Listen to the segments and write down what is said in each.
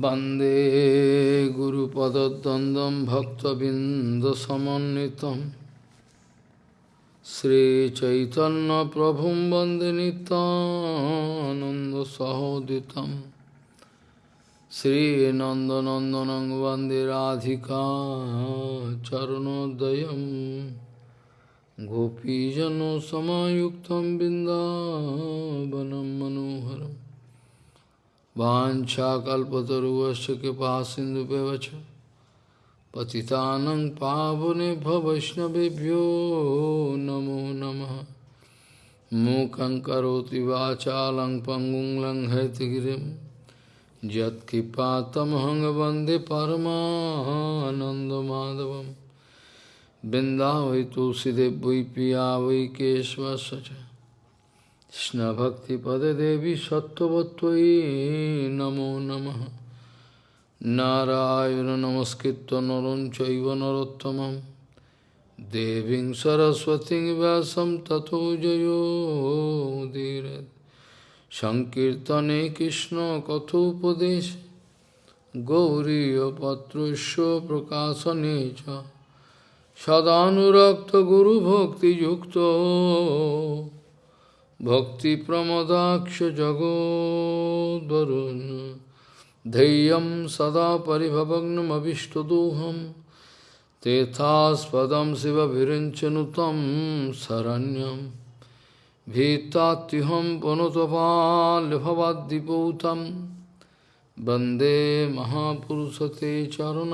Bande Guru Padadandam Bhakta Bindasamanitam Sri Chaitanya Prabhum Bande Nitananda Sahoditam Sri Nandanandanang Bande Radhika Charanodayam Gopijano Samayuktam Bindavanam Manoharam वाञ्छाकल्पतरुवश्च कृपा सिन्धुव्यवच पतितानं पावनेभ्यो वैष्णवेभ्यो नमो नमः मूकं करोति वाचालं पङ्गुं लङ्घयतिगिरिं यत्कृपातमहं वन्दे परमानन्दमाधवं बिन्दावै तुलसीदेव वै पिया वै কৃষ্ণভক্তিপদে দেবী সত্যবত্তই নমো নম। নারায়ণ নমস্কৃত নরম চৈব নরোত্তম দেবী সরস্বতী ব্যাসম তথো জয়োধীর সংকীর্তনে কৃষ্ণ কথোপদেশ। গৌরীপত্রস্য প্রকাশনে চ। সদানুরক্ত গুরুভক্তিযুক্ত। सदानुरक्तगुरुभक्तियुक्तो भक्तिप्रमदाक्षजगोद्वरुन् धैर्यं सदा परिभवग्नमभिष्टदोहं तेथास्पदं शिवभिरिञ्चनुतं शरण्यं भीतात्युहं पुनुतपाल्भवद्दिपूतं वन्दे महापुरुषते चरुणारविन्दं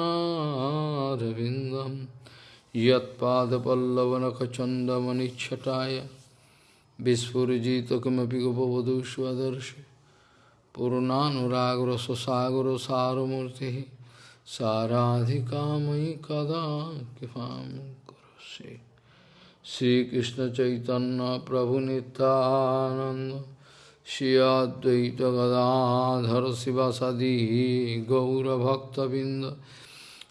यत्पादपल्लवनखचन्दमनिच्छटाय Vispurjita kimapi gopavadu svadarshi Purunanuragra sasagra saramurti Saradhikamai kada kipam kurasi Sri Krishna Chaitanya Prabhu Nityananda Shri Advaita Gadadhar Sivasadi Gaura Bhakta Binda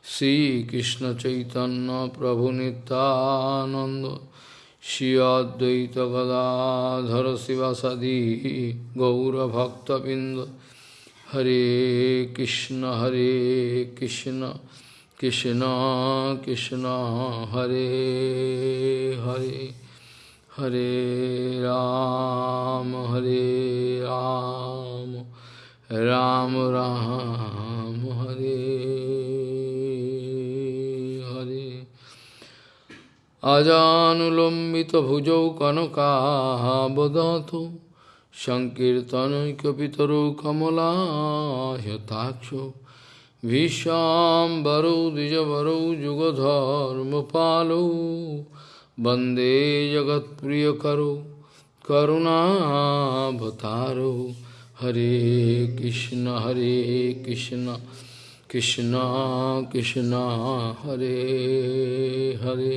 Sri Krishna Chaitanya Prabhu Nityananda श्रीअद्वैतगदाधर शिवसदी गौरभक्तबिंद हरे कृष्ण हरे कृष्ण कृष्ण कृष्ण, हरे हरे हरे राम हरे राम। राम राम। अजानुलम्बितभुजौ कनकाबदातु सङ्कीर्तनैकपितरौ कमलायताक्षो भीष्वाम्बरौ द्विजवरौ जुगधर्मपालौ वन्दे जगत्प्रियकरौ करुणावतारौ हरे कृष्ण हरे कृष्ण कृष्ण कृष्ण हरे Hare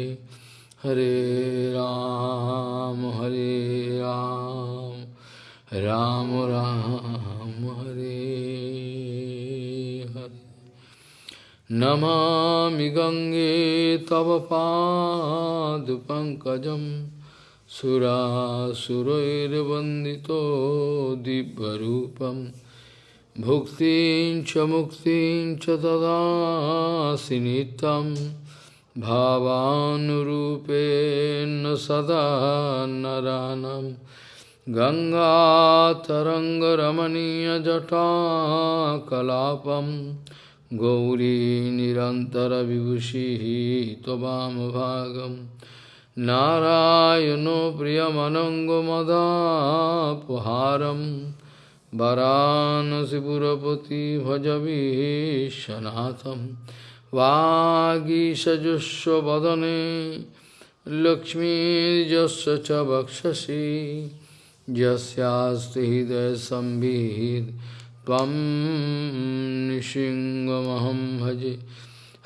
Hare Ram, Hare Ram, Ram Ram, Hare Hare. Namami Gange Tava Pankajam Sura Surairvandito Dibbarupam Bhuktin Chamuktin Chatada Sinitam भावानुरूपेण सदा नरानं गङ्गातरङ्गरमणीयजटाकलापं गौरी निरन्तरविभूषिः त्ववामभागं नारायणो प्रियमनङ्गमदापहारं वरानसिपुरपति भजवीशनाथम् वागीषजुष्वदने लक्ष्मीर्यस्य च वक्षसि। यस्यास्ति हृदयसंवित् त्वं निशिङ्गमहं भजे।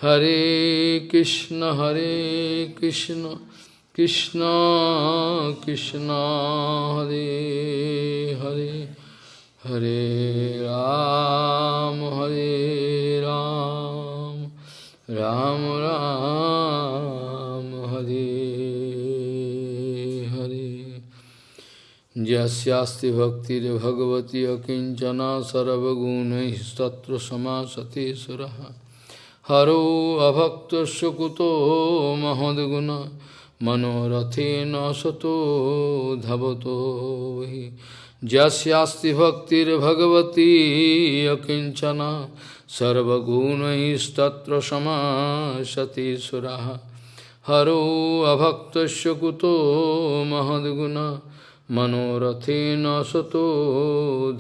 हरे कृष्ण हरे कृष्ण कृष्ण कृष्ण, हरे हरे हरे राम हरे राम। राम राम हरे हरे यस्यास्ति भक्तिर्भगवती अकिञ्चना सर्वगुणैस्तत्र समासते सुरः हरो अभक्तस्य कुतो महद्गुण मनोरथेन सतो धवतो हि यस्यास्ति भक्तिर्भगवती अकिञ्चना सर्वगुणैस्तत्र समासते सुरः हरो अभक्तस्य कुतो महद्गुण मनोरथेन सतो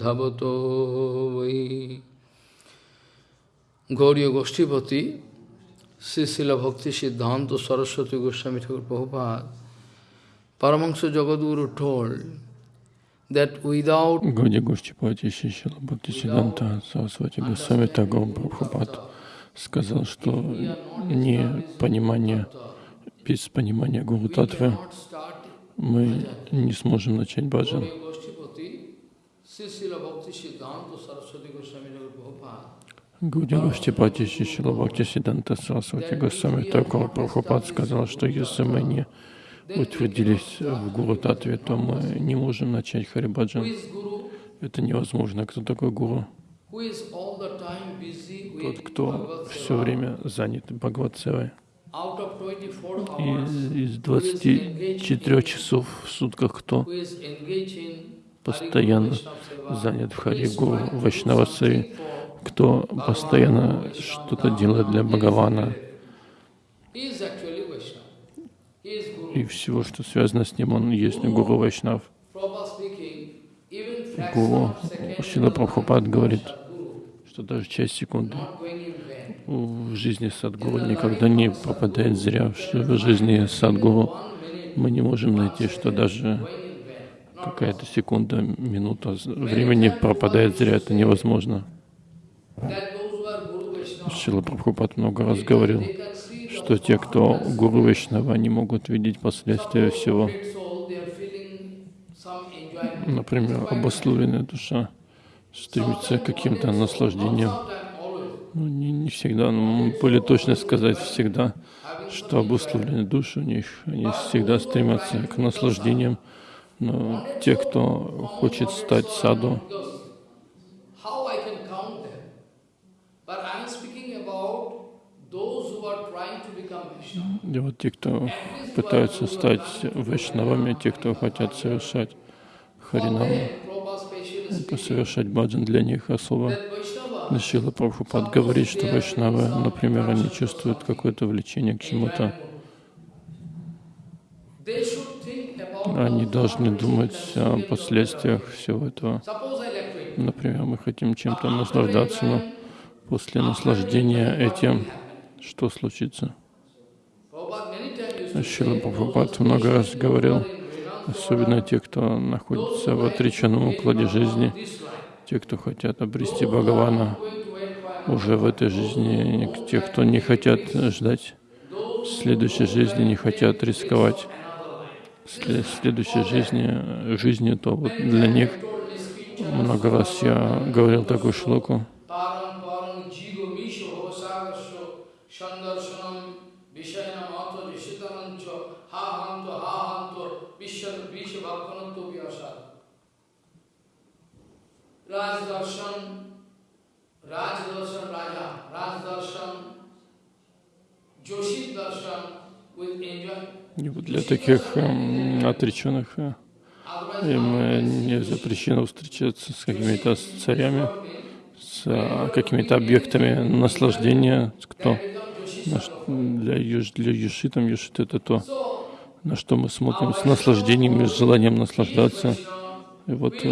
धवतो वै गौरी गोष्ठीपति श्री भक्ति सिद्धांत सरस्वती गोस्वामी Thakur Prabhupada, Paramahansa Jagadguru told that without Гауди Гоштипати Шишила Бхактисиданта Сарасвати Госвами Тагор Прабхупад сказал, что не понимание, без понимания Гуру Татвы мы не сможем начать баджан. Гауди Гоштипати Шишила Бхактисиданта Сарасвати Госвами Тагор Прабхупад сказал, что если мы не утвердились в Гуру Татве, то мы не можем начать Харибаджан. Это невозможно. Кто такой Гуру? Тот, кто все время занят Бхагаватсевой. И из 24 часов в сутках кто постоянно занят в Хари Гуру Вайшнавасеви, кто постоянно что-то делает для Бхагавана, и всего, что связано с ним, он есть Гуру Вайшнав. Гуру Шила Прабхупад говорит, что даже часть секунды в жизни Садгуру никогда не пропадает зря. Что в жизни Садгуру мы не можем найти, что даже какая-то секунда, минута времени пропадает зря. Это невозможно. Шила Прабхупад много раз говорил, что те, кто гуру Вайшнава, не могут видеть последствия всего. Например, обусловленная душа стремится к каким-то наслаждениям. Ну, не, не всегда, но более точно сказать всегда, что обусловленные души у них, они всегда стремятся к наслаждениям. Но те, кто хочет стать саду, И вот те, кто пытаются стать вайшнавами, те, кто хотят совершать харинаму, совершать баджан для них особо. Шила Прабхупад говорит, что вайшнавы, например, они чувствуют какое-то влечение к чему-то. Они должны думать о последствиях всего этого. Например, мы хотим чем-то наслаждаться, но после наслаждения этим что случится? Шила Прабхупад много раз говорил, особенно те, кто находится в отреченном укладе жизни, те, кто хотят обрести Бхагавана уже в этой жизни, те, кто не хотят ждать следующей жизни, не хотят рисковать следующей жизни, жизнью, то вот для них много раз я говорил такую шлоку. Для таких эм, отреченных э, им э, не запрещено встречаться с какими-то царями, с э, какими-то объектами наслаждения. Кто? Для, для Юши, там это то, на что мы смотрим с наслаждением и с желанием наслаждаться. И вот э,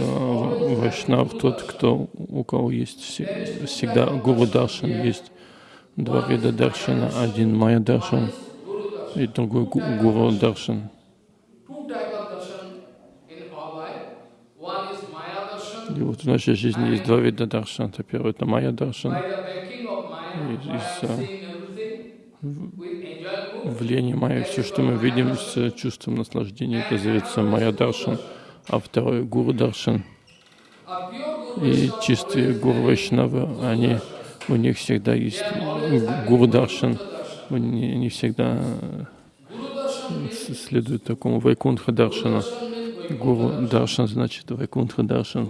Вайшнав тот, кто, у кого есть всегда Гуру Даршан, есть два вида Даршана, один Майя Даршан и другой Гуру Даршан. И вот в нашей жизни есть два вида даршан. Это первый это майя даршан. Из, влияния майя все, что мы видим с чувством наслаждения, это зовется майя даршан а второй Гуру Даршан. И чистые Гуру Вайшнавы, они, у них всегда есть Гуру Даршан, они не всегда следуют такому Вайкунха Даршану. Гуру Даршан значит Вайкунтха Даршан.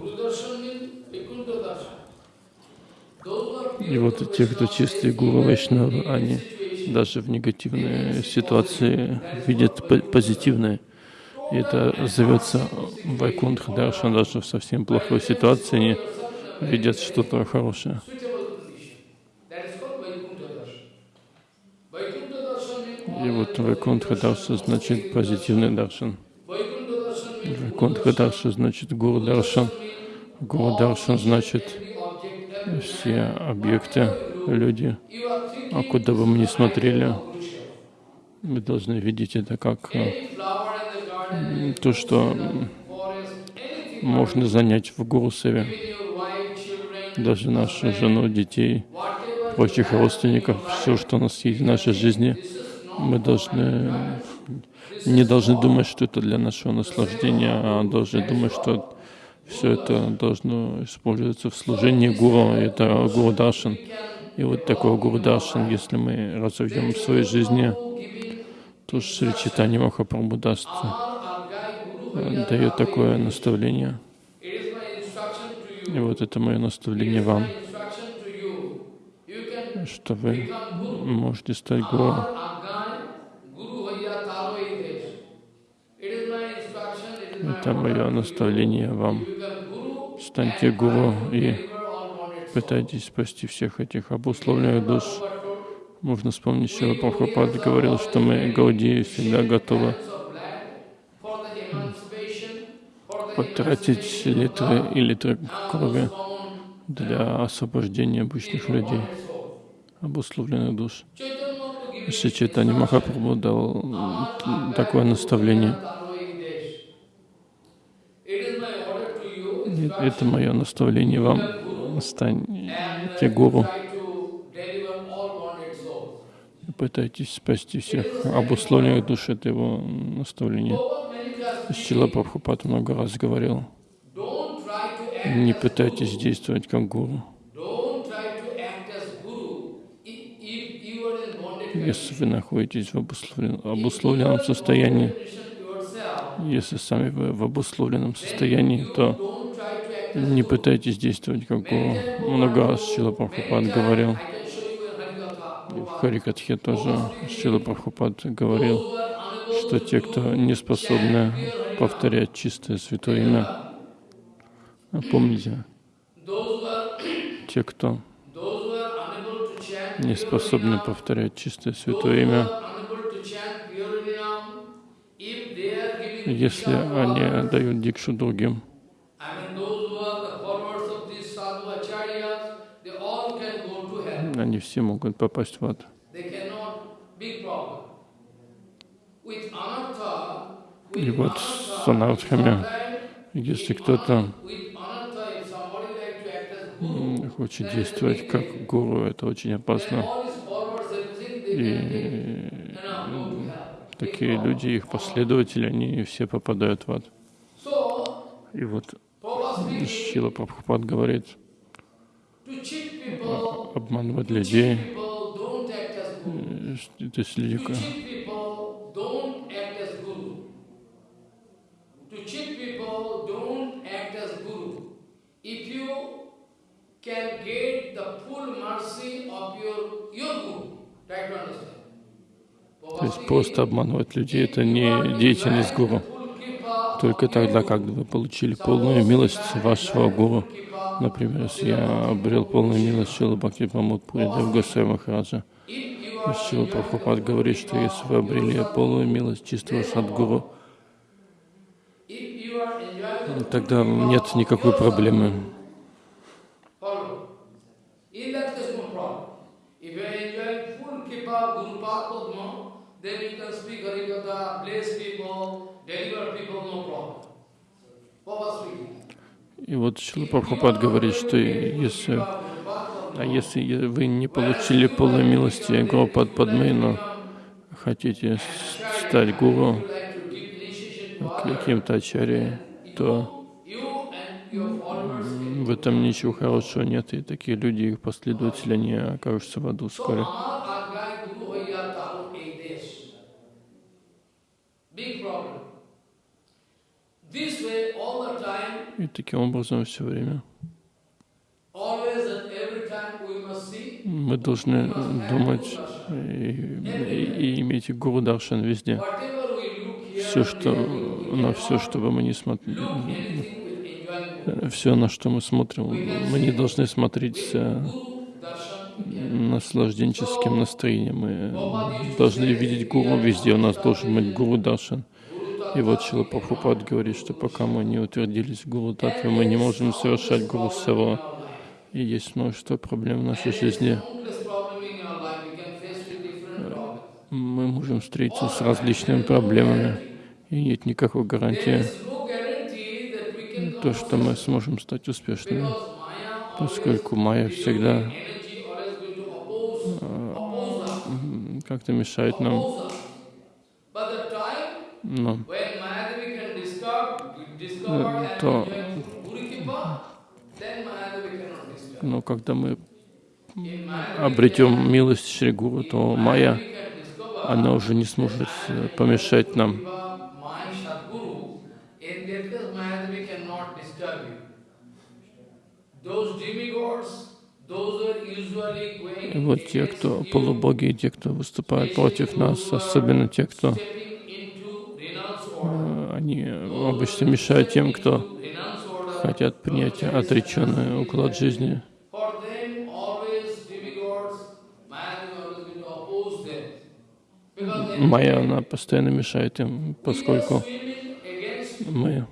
И вот те, кто чистые гуру Вайшнавы, они даже в негативной ситуации видят по- позитивное. Это зовется Вайкунтха Даршан, даже в совсем плохой ситуации они видят что-то хорошее. И вот Вайкунтха Дарша значит позитивный даршан. Вайкунтха Дарша значит Гуру Даршан. Гуру Даршан значит все объекты, люди. А куда бы мы ни смотрели, мы должны видеть это как то, что можно занять в Гурусеве. Даже нашу жену, детей, прочих родственников, все, что у нас есть в нашей жизни, мы должны не должны думать, что это для нашего наслаждения, а должны думать, что все это должно использоваться в служении Гуру. Это Гуру Даршан. И вот такой Гуру Даршан, если мы разовьем в своей жизни, то Шри Читани Махапрабху даст, дает такое наставление. И вот это мое наставление вам, что вы можете стать Гуру. Это мое наставление вам. Станьте Гуру и пытайтесь спасти всех этих обусловленных душ. Можно вспомнить, что Прабхупад говорил, что мы, Гауди, всегда готовы of blood for the emancipation, for the потратить литры и литры крови для освобождения обычных людей, обусловленных душ. Шри Чайтанья Махапрабху дал такое наставление. Это мое наставление вам. Станьте Гуру. Пытайтесь спасти всех обусловленных душ. Это его наставление. Шила Прабхупад много раз говорил, не пытайтесь действовать как гуру. Если вы находитесь в обусловлен- обусловленном состоянии, если сами вы в обусловленном состоянии, то не пытайтесь действовать как гуру. Много раз Шила Прабхупад говорил, в Харикатхе тоже Шила Прабхупад говорил, что те, кто не способны повторять чистое святое имя, а помните, те, кто не способны повторять чистое святое имя, если они dают дикшу другим, они все могут попасть в ад. И вот с sometimes если кто-то хочет действовать как гуру, это очень опасно. И такие люди, их последователи, они все попадают в ад. И вот Шила Прабхупад говорит, обманывать людей, э, то есть люди, то есть просто обманывать людей, это не деятельность гуру. Только тогда, когда вы получили полную милость вашего гуру, например, если я обрел полную милость Шила Бхакти Прамуд Пуридев Госвами Махараджа, Шила Прабхупад говорит, что если вы обрели полную милость чистого садгуру, тогда нет никакой проблемы. И вот Шила Прабхупад говорит, что если, а если вы не получили полной милости Гуру Падмы, но хотите стать гуру, каким-то ачарьей, то в этом ничего хорошего нет, и такие люди, их последователи, они окажутся в аду вскоре. И таким образом все время мы должны думать и, и- и иметь Гуру Даршан везде. Все, что, на все, что бы мы не смотрели, все, на что мы смотрим, мы не должны смотреть э, наслажденческим настроением. Мы должны видеть Гуру везде. У нас должен быть Гуру Даршан. И вот Шила Прабхупад говорит, что пока мы не утвердились в Гуру Татве, мы не можем совершать Гуру Сава. И есть множество проблем в нашей жизни. Мы можем встретиться с различными проблемами. И нет никакой гарантии, то, что мы сможем стать успешными. Поскольку Майя всегда м, как-то мешает нам. oppose us. But the and то- но когда мы обретем милость Шри Гуру, то Майя, она уже не сможет э, помешать нам. И вот те, кто полубоги, те, кто выступают против нас, особенно те, кто они обычно мешают тем, кто хотят принять отреченный уклад жизни. Майя, она постоянно мешает им, поскольку мы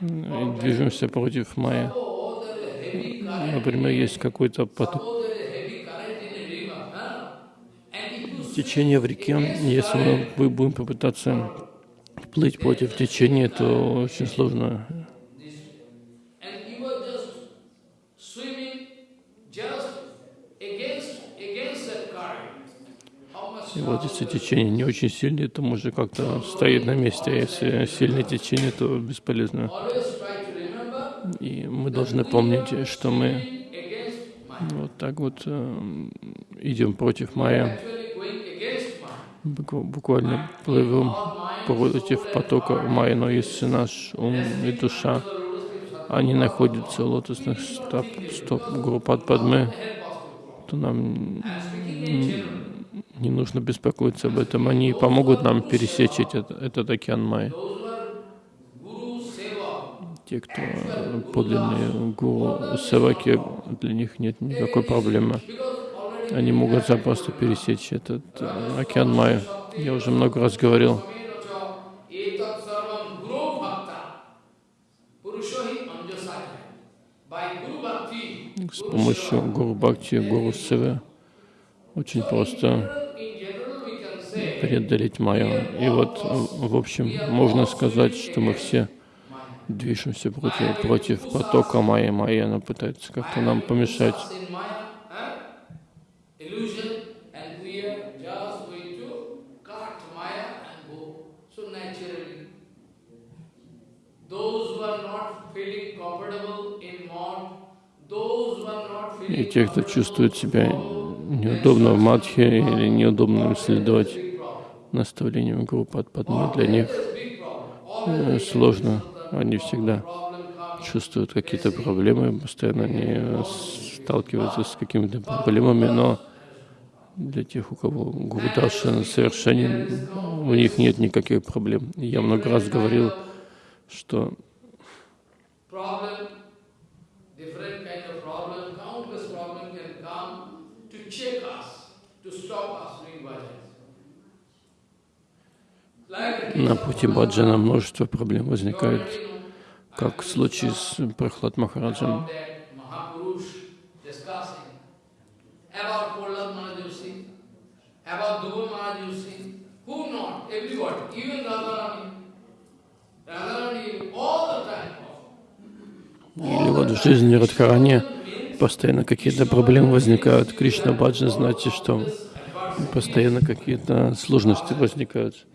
э, движемся против Майя. Oh. Например, есть какой-то поток, течение в реке. Если мы будем попытаться плыть против течения, то очень сложно. И вот если течение не очень сильное, то может как-то стоит на месте, а если сильное течение, то бесполезно. И мы должны помнить, что мы вот так вот э, идем против Майя, буквально плывем против потока Майя, но если наш ум и душа, они находятся в лотосных стоп, стоп группат Падмы, то нам не нужно беспокоиться об этом. Они помогут нам пересечь этот, этот океан Seva, Те, кто подлинные гуру севаки, для них нет никакой проблемы. Они могут запросто пересечь этот э, океан Майя. Я уже много раз говорил, с помощью гуру Бхакти, гуру Севы, очень просто преодолеть Майю. И вот, в общем, можно сказать, что мы все движемся против, против потока Майи. Майя, она пытается как-то нам помешать. И те, кто чувствует себя неудобно в Мадхе или неудобно следовать наставлениям группы от Падмы, для них э, сложно. Они всегда чувствуют какие-то проблемы, постоянно они э, сталкиваются с какими-то проблемами, но для тех, у кого Гуру Даршан совершенен, у них нет никаких проблем. Я много раз говорил, что на пути баджана множество проблем возникает, как в случае с Прохлад Махараджем. who not, everybody, even Radharani. Radharani all the time. Или вот в жизни Радхарани постоянно какие-то проблемы возникают. Кришна Баджан, знаете, что постоянно какие-то сложности возникают.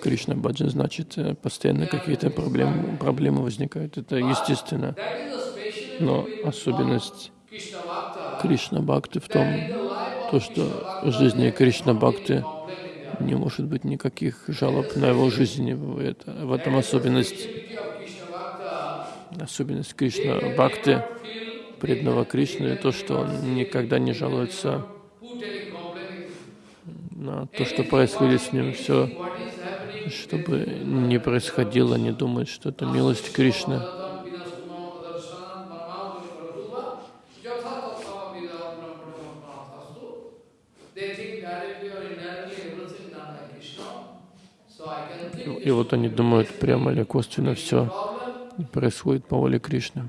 Кришна Баджан значит, постоянно какие-то проблемы, проблемы возникают. Это естественно. Но особенность. Кришна Бхакти в том, то, что в жизни Кришна Бхакти не может быть никаких жалоб на его жизнь. Это, в этом особенность, особенность Кришна Бхакти, преданного Кришны, то, что он никогда не жалуется на то, что происходит с ним. Все, чтобы не происходило, не думать, что это милость Кришны. И вот они думают, прямо или косвенно все происходит по воле Кришны.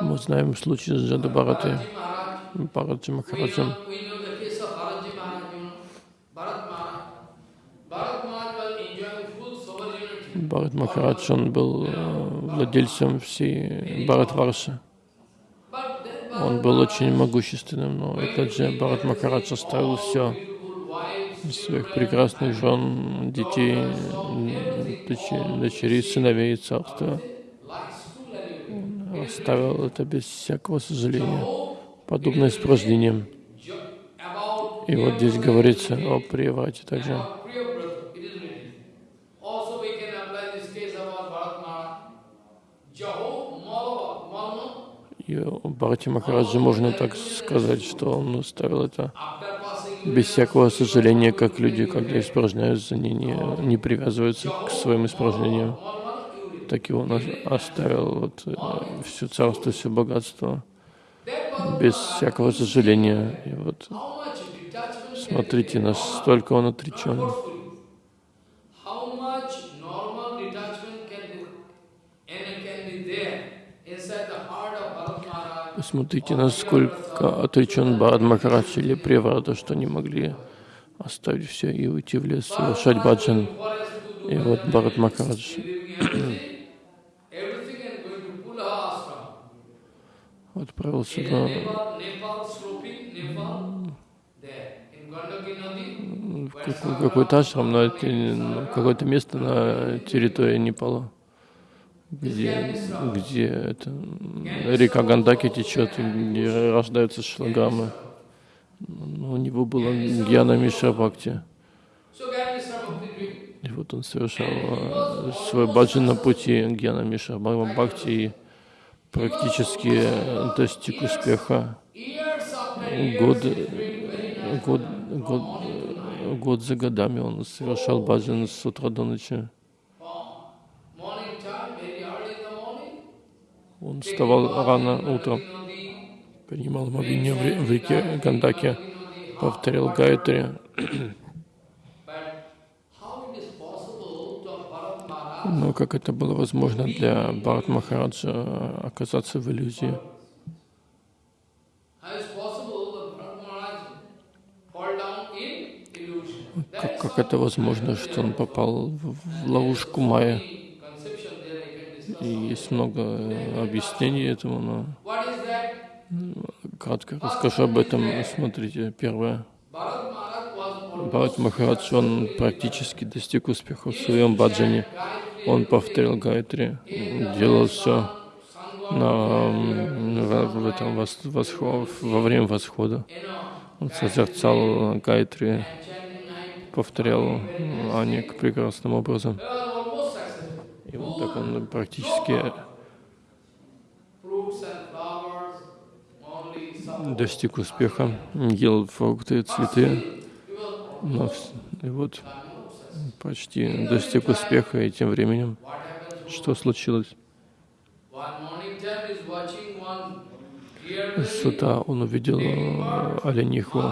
Мы знаем случай с Джада Бхаратой, Бхараджи Махараджем. Бхарат Махарадж, он был э, владельцем всей Бхаратварши. Он был очень могущественным, но этот же Бхарат Махарадж оставил все, своих прекрасных жен, детей, дочерей, сыновей царства. Оставил это без всякого сожаления, подобное с. И вот здесь говорится о Прияврате также. И Бхарати Махараджи можно так сказать, что он оставил это без всякого сожаления, как люди, когда испражняются, они не, не привязываются к своим испражнениям. Так и он оставил вот, э, все царство, все богатство без всякого сожаления. И вот смотрите, настолько он отречен. Посмотрите, насколько отречен Бхарат Махарадж или Преврата, что не могли оставить все и уйти в лес, совершать баджан. И вот Бхарат Махарадж отправился на какой-то ашрам, на какое-то место на территории Непала где, где это, река Гандаки течет, где рождаются шлагамы. Но у него было Гьяна Миша Бхакти. И вот он совершал свой баджан на пути Гьяна Миша Бхакти и практически достиг успеха. Год, год, год, год за годами он совершал баджан с утра до ночи. Он вставал рано утром, принимал могиню в реке Гандаке, повторял Гайтри. Но как это было возможно для Бхарат Махараджа оказаться в иллюзии? Как, как это возможно, что он попал в ловушку Майя? И есть много объяснений этому, но кратко расскажу об этом. Смотрите, первое. Бхарат Махарадж, он практически достиг успеха в своем баджане. Он повторил Гайтри, делал все на, в этом восход, во время восхода. Он созерцал Гайтри, повторял Аник прекрасным образом. И вот так он практически достиг успеха, ел фрукты, цветы, но, и вот почти достиг успеха, и тем временем что случилось? С утра он увидел э, олениху.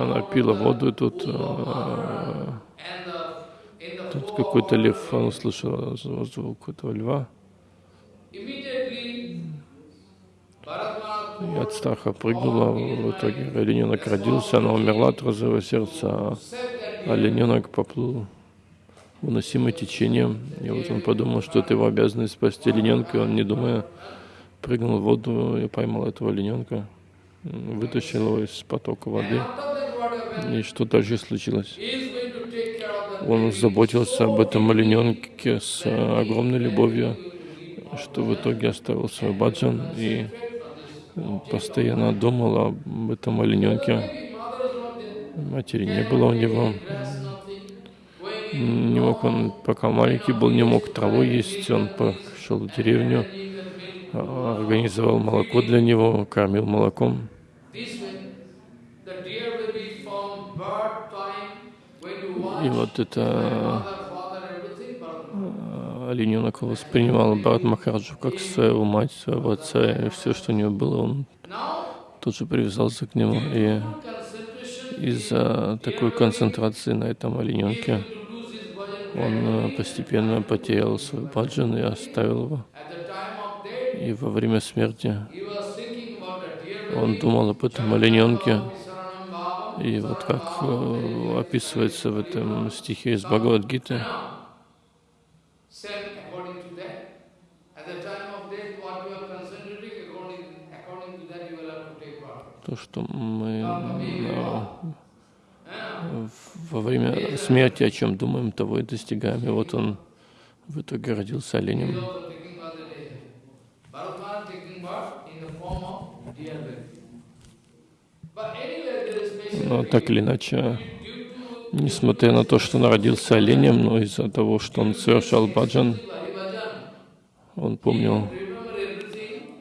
Она пила воду, и тут э, Тут какой-то лев, он услышал звук этого льва. И от страха прыгнула, в итоге олененок родился, она умерла от розового сердца, а олененок поплыл уносимый течением. И вот он подумал, что это его обязанность спасти олененка, он, не думая, прыгнул в воду и поймал этого олененка, вытащил его из потока воды. И что дальше случилось? Он заботился об этом олененке с огромной любовью, что в итоге оставил свой баджан и постоянно думал об этом олененке. Матери не было у него. Не мог он, пока маленький был, не мог траву есть. Он пошел в деревню, организовал молоко для него, кормил молоком. И вот это олененок воспринимал Бхарат Махараджу как своего мать, своего отца, и все, что у него было, он тут же привязался к нему. И из-за такой концентрации на этом олененке он постепенно потерял свой баджан и оставил его. И во время смерти он думал об этом олененке. И вот как э, описывается в этом стихе из Бхагавадгиты, то, что мы во время смерти о чем думаем, того и достигаем. И вот он в итоге родился оленем. Но так или иначе, несмотря на то, что он родился оленем, но из-за того, что он совершал баджан, он помнил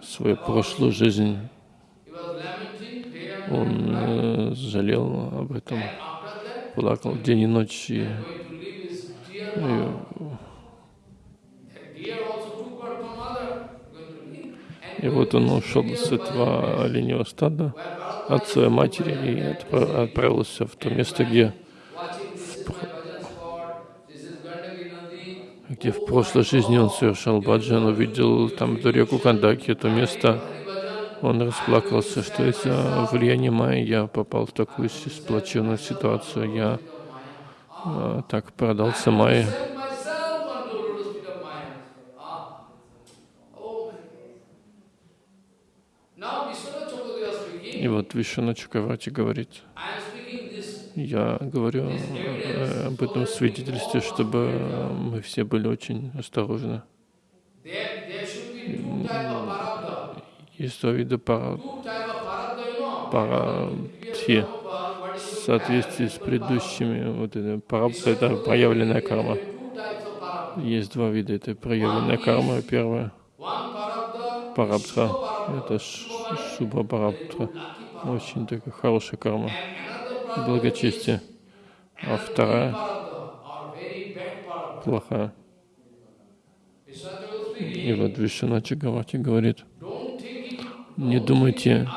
свою прошлую жизнь, он э, жалел об этом, плакал день и ночь. И, и, и вот он ушел с этого оленевого стада. От своей матери и отправился в то место, где где в прошлой жизни он совершал баджан, увидел там эту реку Кандаки, это место, он расплакался, что из-за влияния Майи я попал в такую сплоченную ситуацию, я а, так продался Майе. И вот Вишвана Чакравати говорит, я говорю э, об этом свидетельстве, чтобы мы все были очень осторожны. Есть два вида пара, парадхи в соответствии с предыдущими. Вот это, парабха — это проявленная карма. Есть два вида. Это проявленная карма. Первая — парабха. Это шуба парабха. Очень такая хорошая карма благочестие, а вторая плохая. И вот Вишна Чагавати говорит, не думайте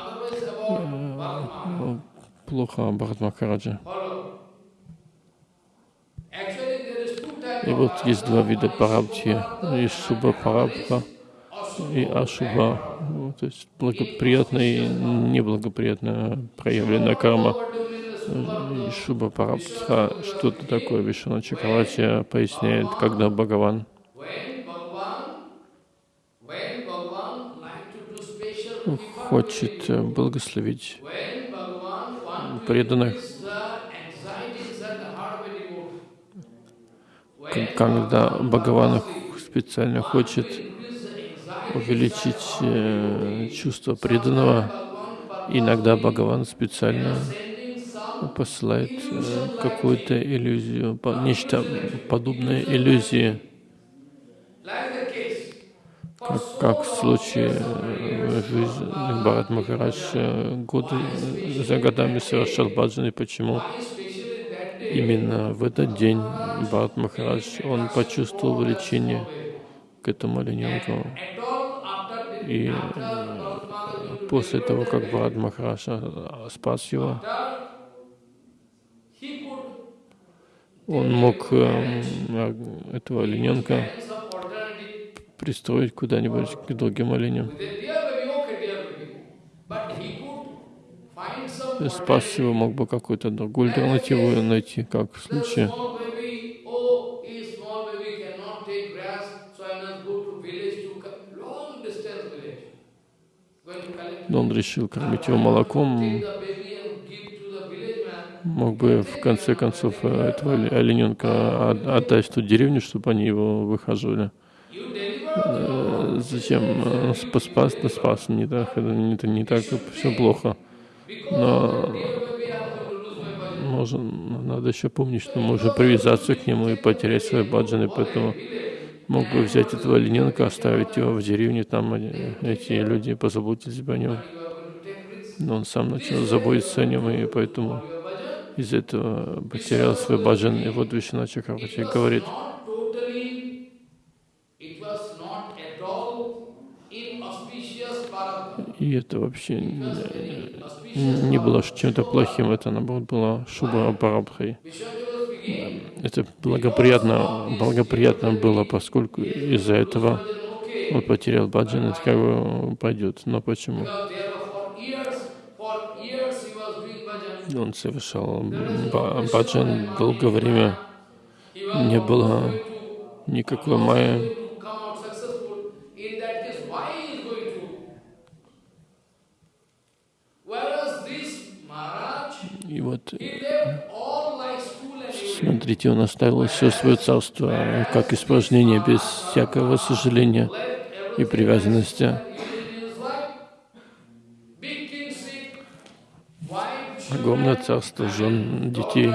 э, плохо о Бхарат Махараджа. И вот есть два вида парабхи. Есть шуба парабха и ашуба, то есть благоприятная и неблагоприятная проявленная карма. Шуба Парабдха, что-то такое Вишна Чакравати поясняет, когда Бхагаван хочет благословить преданных, когда Бхагаван специально хочет увеличить э, чувство преданного, иногда Бхагаван специально посылает э, какую-то иллюзию, нечто подобное иллюзии, как, как в случае э, жизни Бхарат Махарадж годы за годами совершал баджан, и почему именно в этот день Бхарат Махарадж, он почувствовал влечение к этому олененку. И после того, как Бхарат Махарадж спас его, он мог э, этого олененка пристроить куда-нибудь к другим оленям. Спас его мог бы какую-то другую альтернативу найти, как в случае. Он решил кормить его молоком, мог бы в конце концов э, этого олененка отдать в ту деревню, чтобы они его выхаживали. Э, зачем э, спас, то спас, не так, это не, так все плохо. Но можно, надо еще помнить, что можно привязаться к нему и потерять свои баджаны, поэтому мог бы взять этого олененка, оставить его в деревне, там эти люди позаботились бы о нем. Но он сам начал заботиться о нем, и поэтому из этого потерял свой баджан. И вот Вишна Чакравати говорит, и это вообще не было чем-то плохим, это наоборот было шуба парабхой. Это благоприятно, благоприятно было, поскольку из-за этого он потерял баджан, это как бы пойдет. Но почему? Он совершал баджан долгое время, не было никакой майя. И вот, смотрите, он оставил все свое царство как испражнение, без всякого сожаления и привязанности. Огромное царство жен, детей.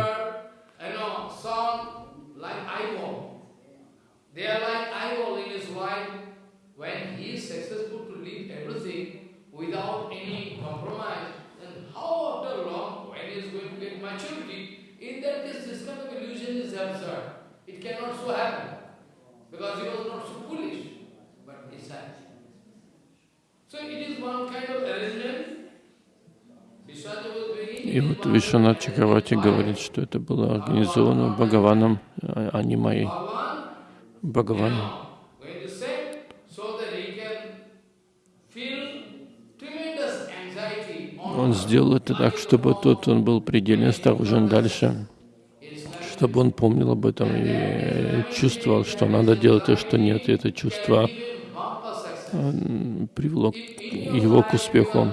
И вот Вишванат Чакравати говорит, что это было организовано Бхагаваном, а не моей. Бхагаван. Он сделал это так, чтобы тот, он был предельно осторожен дальше, чтобы он помнил об этом и чувствовал, что надо делать, а что нет. И это чувство привело его к успеху.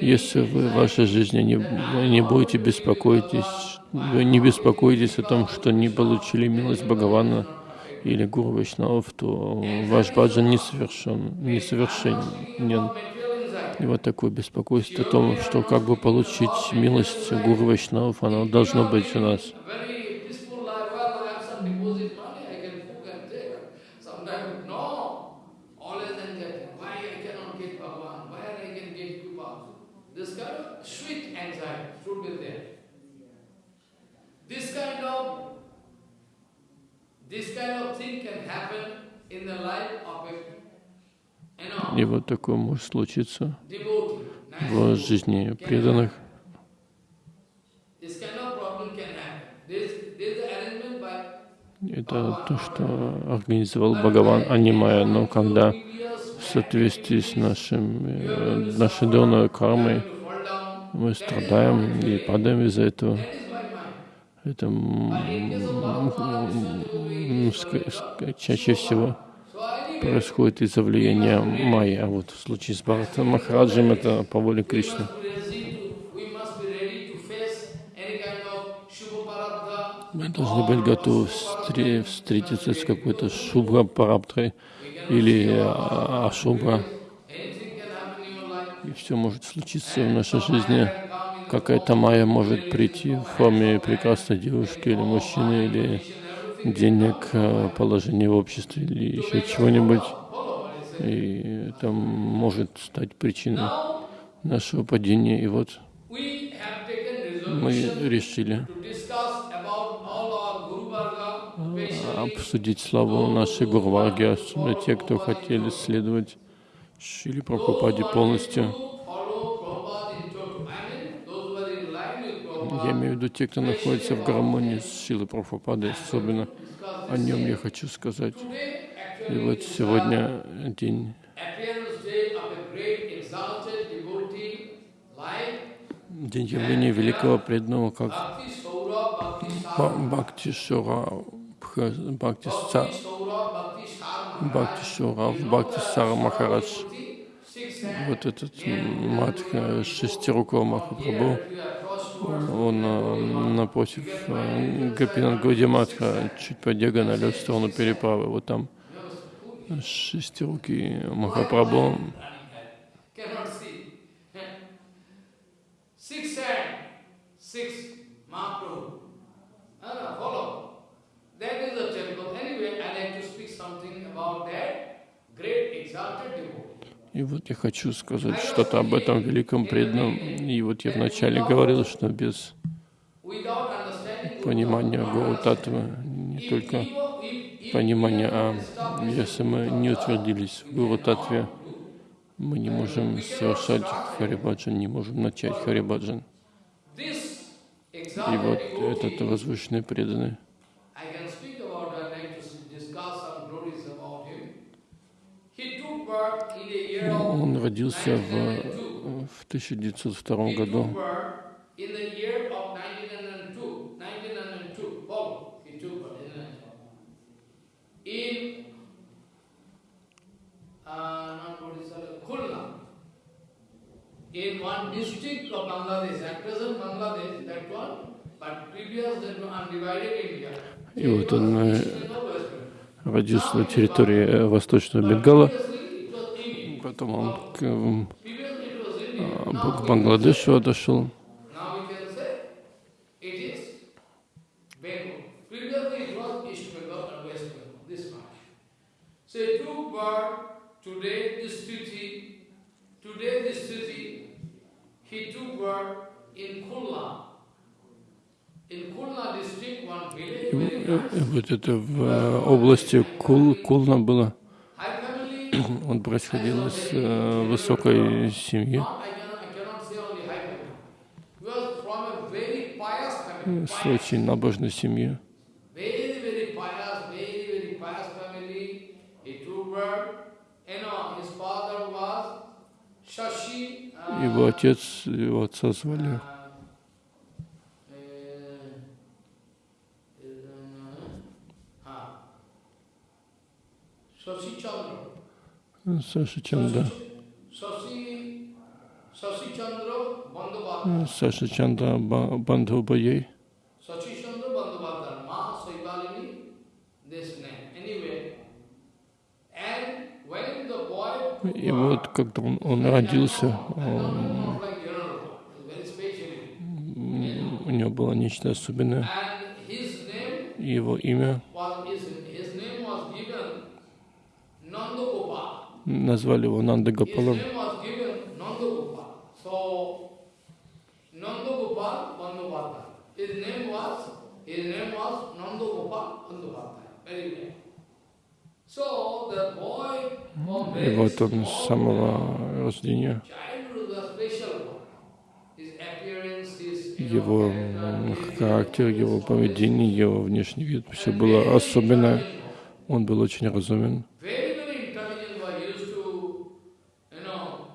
Если вы в вашей жизни не, не будете беспокойтесь, вы не беспокоитесь о том, что не получили милость Бхагавана или Гуру Вайшнавов, то ваш баджан несовершен, несовершенен. И вот такое беспокойство о том, что как бы получить милость Гуру Вайшнавов, оно должно быть у нас. И вот такое может случиться в жизни преданных. Это то, что организовал Бхагаван, а не Майя. Но когда в соответствии с нашим, э, нашей дурной кармой мы страдаем и падаем из-за этого, это чаще всего происходит из-за влияния майя. А вот в случае с Бхарата Махараджем это по воле Кришны. Мы должны быть готовы встретиться с какой-то шубра парабдрой или а, ашубра. И все может случиться в нашей жизни. Какая-то майя может прийти в форме прекрасной девушки или мужчины, или денег, э, положение в обществе или еще чего-нибудь. И это может стать причиной нашего падения. И вот мы решили обсудить славу нашей Гурварги, особенно те, кто хотели следовать Шили Прабхупаде полностью. Я имею в виду те, кто находится в гармонии с Шилой Прабхупадой, особенно о нем я хочу сказать. И вот сегодня день день явления великого преданного, как Бхакти Шура, Бхакти Бхакти Шура, Бхакти Сара Махарадж. Вот этот Матха шестирукого Махапрабху он э, напротив э, Гапинат Гаудиматха, чуть по диагонали в сторону переправы, вот там. шестирукий Махапрабху И вот я хочу сказать что-то об этом великом преданном. И вот я вначале говорил, что без понимания Гуру Татвы, не только понимания, а если мы не утвердились в Гуру Татве, мы не можем совершать Харибаджан, не можем начать Харибаджан. И вот этот возвышенный преданный, I can speak about, I like to discuss some glories about him. He took birth in the year of он родился в, 1902. в 1902 He году. took birth in the year of 1902. 1902. Follow. He took birth in 1902. In uh, not what is it, Khulna. In one district of Bangladesh, at present Bangladesh, that one, but previous that one undivided India. И вот он э, родился на территории э, Восточного Бенгала, потом он к, а, к Бангладешу отошел. И э, вот это в э, области Кул, Кулна было. Он происходил из э, высокой семьи, с очень набожной uh, Его отец, его отца звали uh, uh, uh, Shashi Chandra. Саша Чанда. Shashi, Shashi Chandra Bandhavata. Саша Чанда Ба- Бандхубаей. Sachi Chandra Bandhavata, Ma Saivalini, this name. Anyway, and when the boy И вот когда он, он родился, он- у него было нечто особенное. Его имя назвали его Нанда His Гопалом. name was given Nanda Gopal. So Nanda Gopal Bandhavata. His name was his name was Nanda Gopal Bandhavata. Very well. So the boy from И вот он с самого рождения, его характер, его поведение, его внешний вид, все было особенное. Он был очень разумен. Very, very intelligent boy. He used to, you know,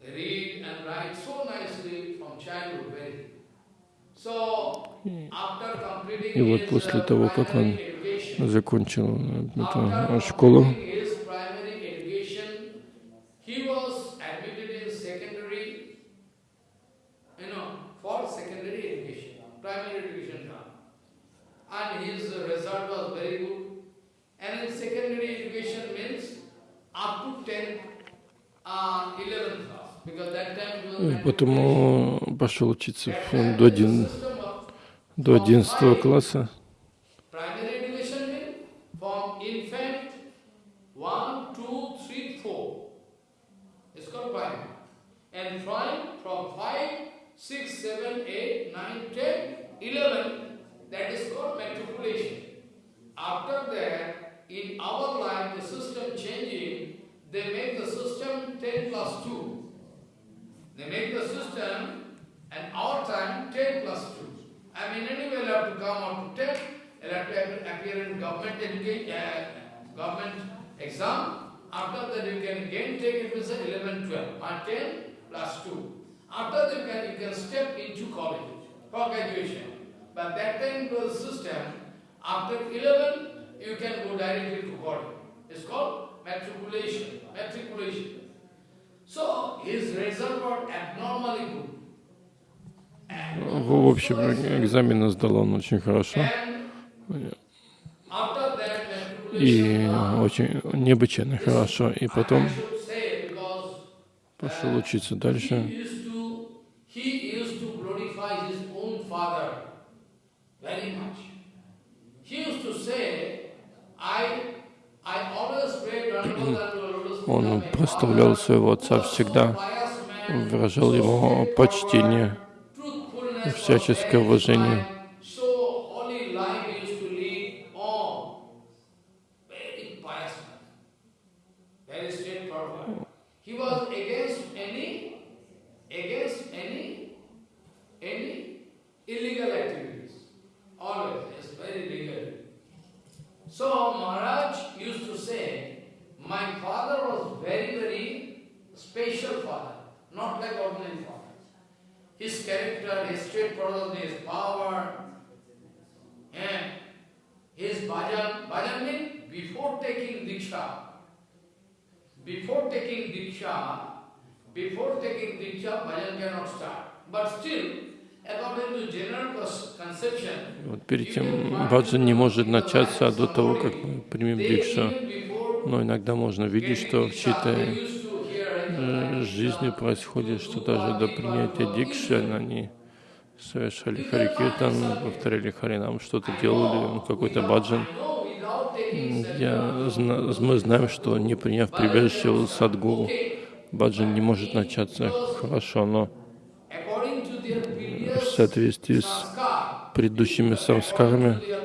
read and write so nicely from childhood, very. So, after completing И вот после uh, того, как он закончил э, эту школу, completing his primary education, he was admitted in secondary, you know, for secondary education, primary education done. And his uh, result was very good. And in secondary education means up to 10, uh, 11th class. Because that time it was И mandatory. Потому пошел учиться до, the один, system of до 11 класса. I mean, anyway, you have to come up to 10, you have to appear- in government education, uh, government exam. After that, you can again take it with 11, 12, and 10 plus 2. After that, you can, you can step into college for graduation. But that time was system, after 11, you can go directly to college. It's called matriculation. Matriculation. So his result was abnormally good. В общем, экзамены сдал он очень хорошо. И очень необычайно хорошо. И потом пошел учиться дальше. Он проставлял своего отца всегда, выражал ему почтение, всяческое уважение. So Maharaj used to say, my father was very, very special father, not like ordinary father. His character, his straightforwardness, his power, and his bhajan, bhajan means before taking diksha, before taking diksha, before taking diksha, bhajan cannot start. But still, Вот перед тем баджан не может начаться до того, как мы примем дикшу. Но иногда можно видеть, что в чьей-то жизни происходит, что даже до принятия дикши они совершали харикиртан, повторяли харинам, что-то делали, какой-то баджан. Я, мы знаем, что не приняв прибежище у садгуру, баджан не может начаться хорошо, но в соответствии с предыдущими самскарами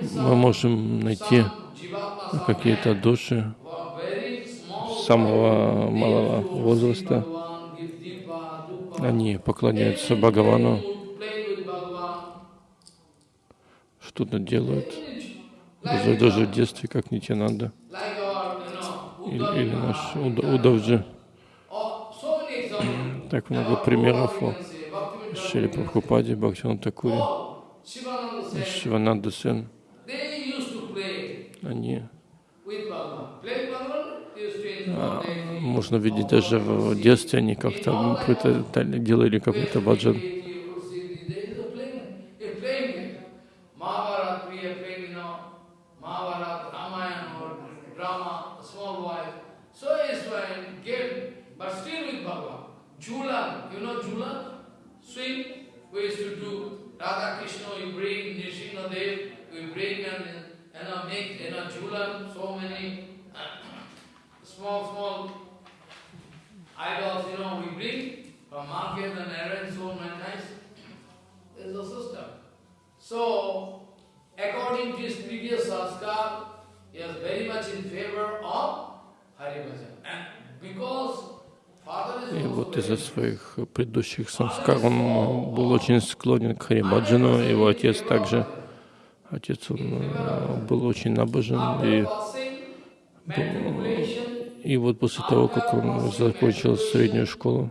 мы можем найти какие-то души самого малого возраста. Они поклоняются Бхагавану, что-то делают, даже, даже в детстве, как Нитянанда или, или наш Удавджи. Так много примеров о Шри Прабхупаде, Бхактиван Такуре, Шивананда Сен. Они а, можно видеть даже в детстве, они как-то делали какой-то баджан. Radha Krishna, you bring Nrsimha Dev, we bring and you uh, bring and so many nice. There's a system. So, according to his previous sanskar, he was very much in favor of Hari Bhajan. And because И вот из-за своих предыдущих самскар он был очень склонен к Харибаджану. Его отец также, отец он э, был очень набожен. И, и вот после того, как он закончил среднюю школу,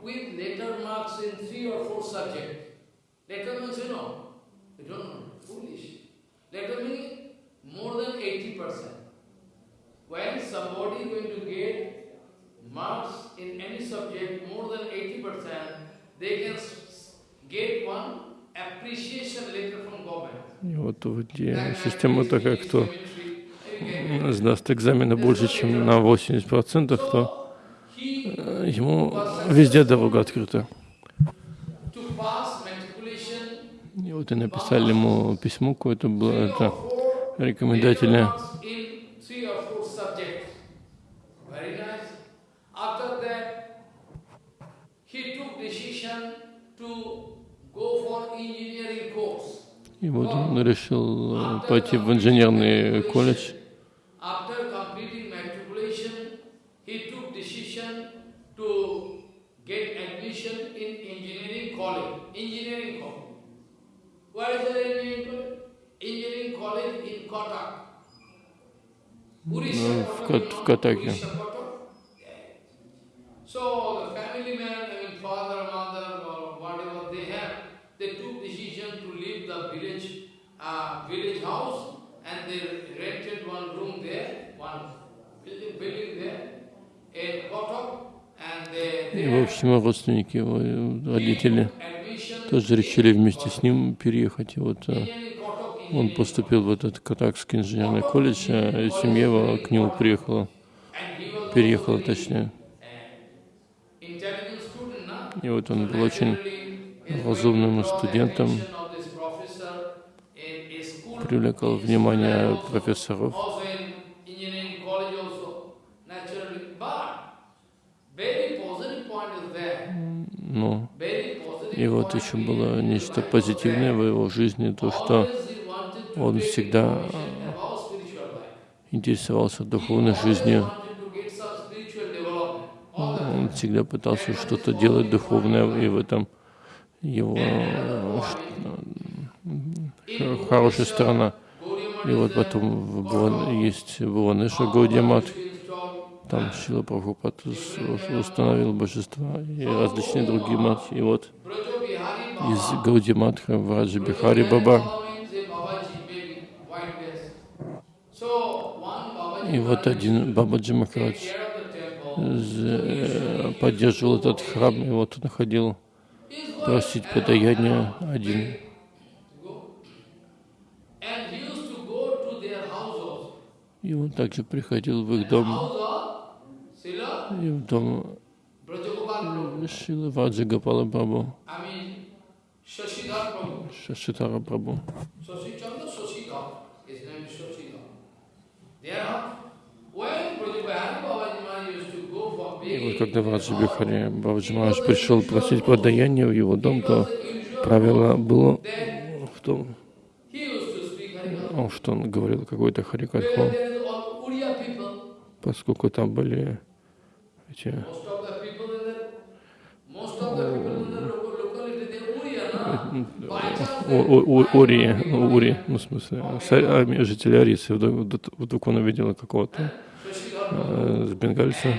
И вот в система такая, кто сдаст экзамены больше, чем на 80%, то ему везде дорога открыта. И вот и написали ему письмо какое-то было, это рекомендательное. И вот он решил пойти в инженерный колледж. Ну, в, в Катаке. So the family man, I mean father, mother, or whatever they have, they took decision to leave the village, uh, village house, and they rented one room there, one building, building there, in Kotak, и, в общем, родственники его, родители, тоже решили вместе с ним переехать. И вот Он поступил в этот Катакский инженерный колледж, а семья его к нему приехала, переехала точнее. И вот он был очень разумным студентом, привлекал внимание профессоров. Ну, и вот еще было нечто позитивное в его жизни, то, что он всегда интересовался духовной жизнью. Он всегда пытался что-то делать духовное, и в этом его хорошая сторона. И вот потом есть Бхуванеша Гаудиамат, там Шила Прабхупад установил божества и различные другие мат. И вот из Гаудиматха Враджа Бихари Баба. И вот один Бабаджи Махарадж э, поддерживал этот храм, и вот он ходил просить подаяние один. И он также приходил в их дом, и в дом Шила Ваджа Гапала Прабhu, Шашитара Прабhu. И вот когда Враджа Бихари Бабаджи Махарадж пришел просить подаяние в его дом, то правило было в том, что он говорил какой-то харикатху, поскольку там были Ури, Ури, ну, в смысле, жители Арисы. Вдруг он увидел какого-то с бенгальца.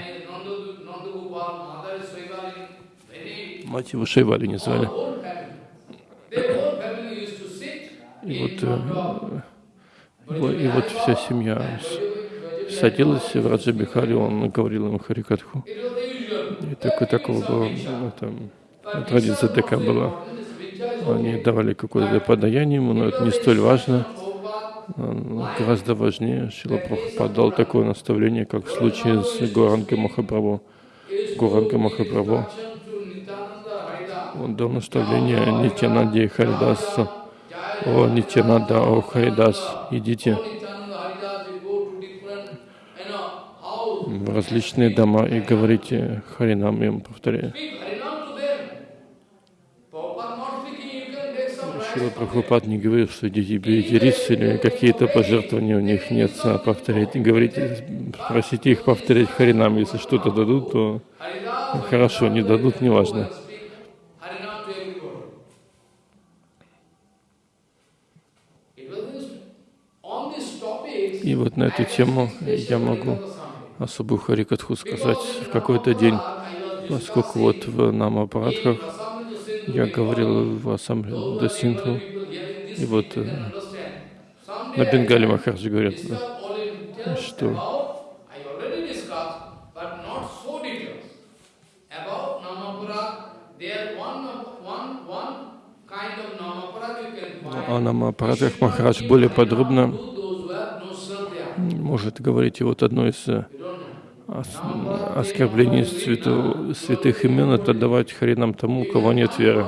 Мать его Шейвали не звали. И вот, и вот вся семья садилась в Раджа Бихари, он говорил им Харикатху. И такое, такого было, ну, там, традиция такая была. Они давали какое-то подаяние ему, но это не столь важно. Гораздо важнее Шила Прабхупад дал такое наставление, как в случае с Гуранкой Махапрабху. Гуранка Махапрабху. Он дал наставление Нитянанде и Харидасу. О, Нитянанда, о Харидас, идите различные дома и говорите Харинам, им повторяю. Шила Прабхупад не говорил, что идите берите рис или какие-то пожертвования у них нет, а повторяйте, говорите, просите их повторять Харинам. Если что-то дадут, то хорошо, не дадут, неважно. И вот на эту тему я могу особую харикатху сказать в какой-то день, поскольку вот в Намапарадхах я говорил в ассамблее Дасинху, и вот э, на Бенгале Махараджи говорят, что о Намапарадхах Махарадж более подробно может говорить, и вот одно из оскорблений святу, святых имен — это давать харинам тому, у кого нет веры.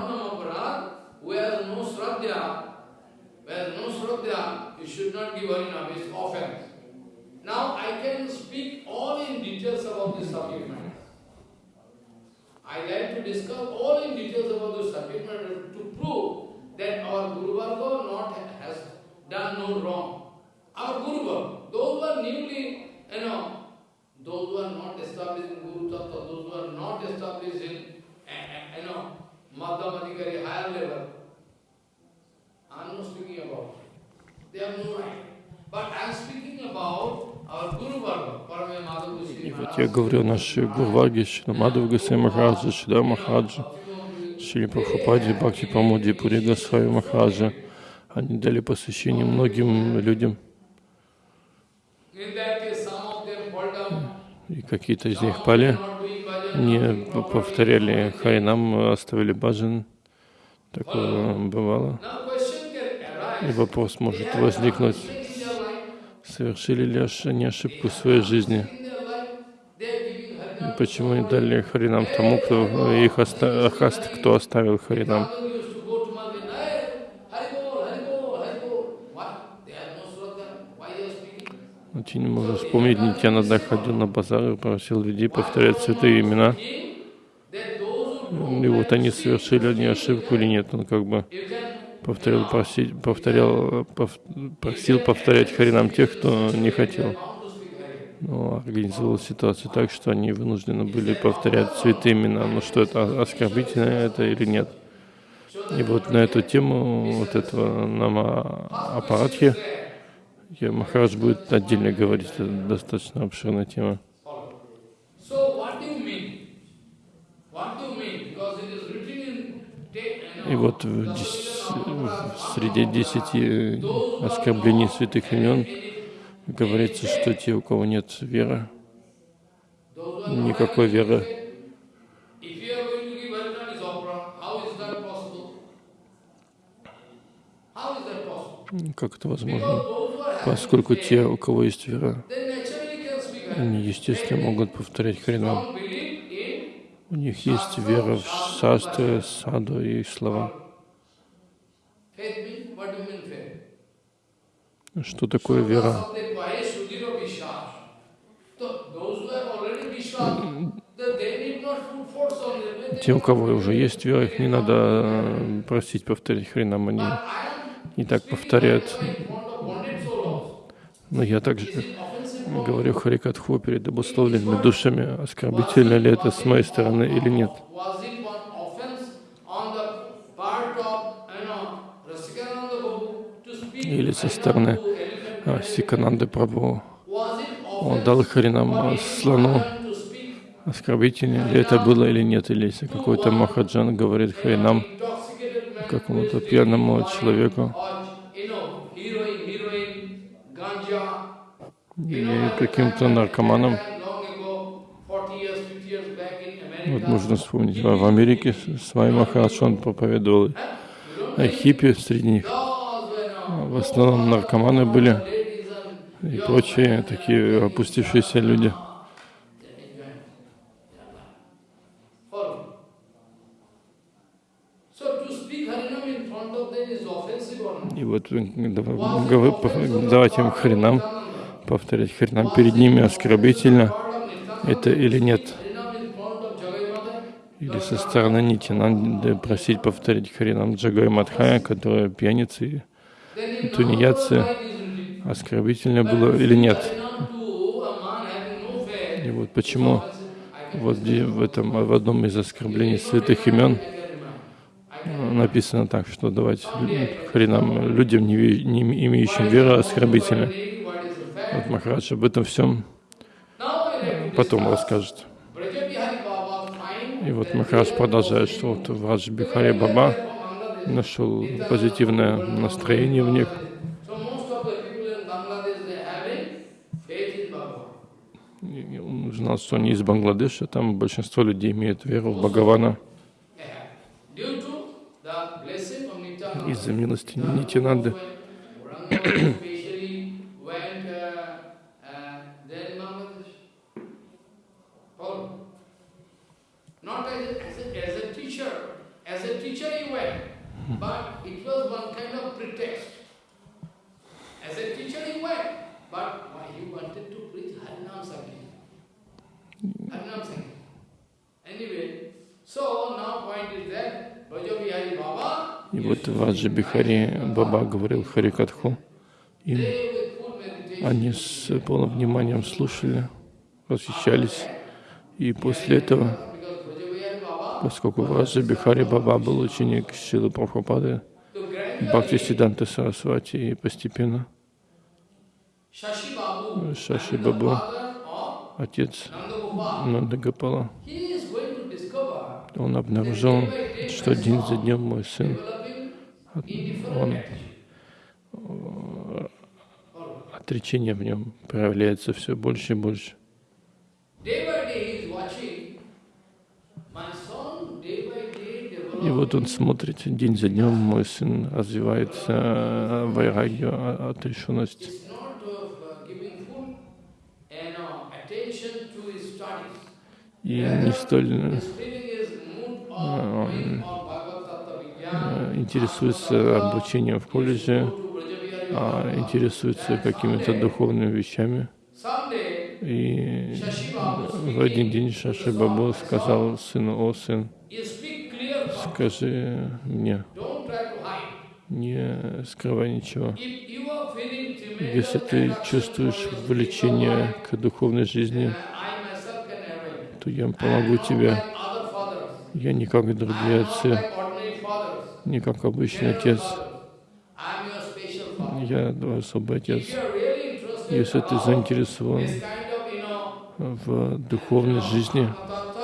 И вот я говорю наши Гурваги, Шри Мадхав Гасай Махараджа, Шрида Махараджа, Шри Прабхупади, Бхакти Памуди, Пури Гасвами Махараджа. Они дали посвящение многим людям. И какие-то из них пали, не повторяли Харинам, оставили баджан. Такое бывало. И вопрос может возникнуть, совершили ли они ошибку в своей жизни? Почему не дали Харинам тому, кто их оста кто оставил Харинам? Ты не можешь вспомнить, Нитянанда ходил на базар и просил людей повторять святые имена. И вот они совершили они ошибку или нет. Он как бы повторил, просить, повторял, пов, просил повторять Харинам тех, кто не хотел. Но организовал ситуацию так, что они вынуждены были повторять святые имена. Ну что это, оскорбительно это или нет? И вот на эту тему вот этого нама аппаратхи я Махарадж будет отдельно говорить, это достаточно обширная тема. И вот в, среди десяти оскорблений святых имен говорится, что те, у кого нет веры, никакой веры, как это возможно? Поскольку те, у кого есть вера, они, естественно, могут повторять Харинам. У них есть вера в шастры, саду и слова. Что такое вера? Те, у кого уже есть вера, их не надо э, просить повторить хренам, они и так повторяют. Но я также говорю Харикатху перед обусловленными душами, оскорбительно ли это с моей стороны или нет. Или со стороны а, Сикананды Прабху. Он дал Харинам слону, оскорбительно ли это было или нет, или если какой-то Махаджан говорит Харинам какому-то пьяному человеку, или каким-то наркоманам. Вот нужно вспомнить, в Америке с вами Махарадж, он проповедовал о хиппи среди них. В основном наркоманы были и прочие такие опустившиеся люди. И вот давать им хренам повторять Харинам перед ними оскорбительно это или нет. Или со стороны Нитинанды просить повторить Харинам Джагай Мадхая, которая пьяницы и тунеядцы, оскорбительно было или нет. И вот почему вот в этом в одном из оскорблений святых имен написано так, что давать хренам людям, не, не имеющим веры, оскорбительно. Вот Махарадж об этом всем потом расскажет. И вот Махарадж продолжает, что вот Врадж Бихари Баба нашел позитивное настроение в них. Он узнал, что они из Бангладеша, там большинство людей имеют веру в Бхагавана. Из-за милости Нитянанды. И вот Ваджи Бихари Баба говорил Харикатху, им они с полным вниманием слушали, восхищались, и после этого поскольку Враджа Бихари Баба был ученик Шилы Прабхупады, Бхакти Сиданта Сарасвати, и постепенно Шаши Бабу, отец Нандагапала, он обнаружил, что день за днем мой сын, он отречение в нем проявляется все больше и больше. И вот он смотрит день за днем, мой сын развивается вайрагью, отрешенность. И не столь Vigyan, э, интересуется обучением в колледже, а интересуется какими-то духовными вещами. И в один день Шаши Бабу сказал сыну, о сын, скажи мне, не скрывай ничего. Если ты чувствуешь влечение к духовной жизни, то я помогу тебе. Я не как другие отцы, не как обычный отец. Я твой особый отец. Если ты заинтересован в духовной жизни,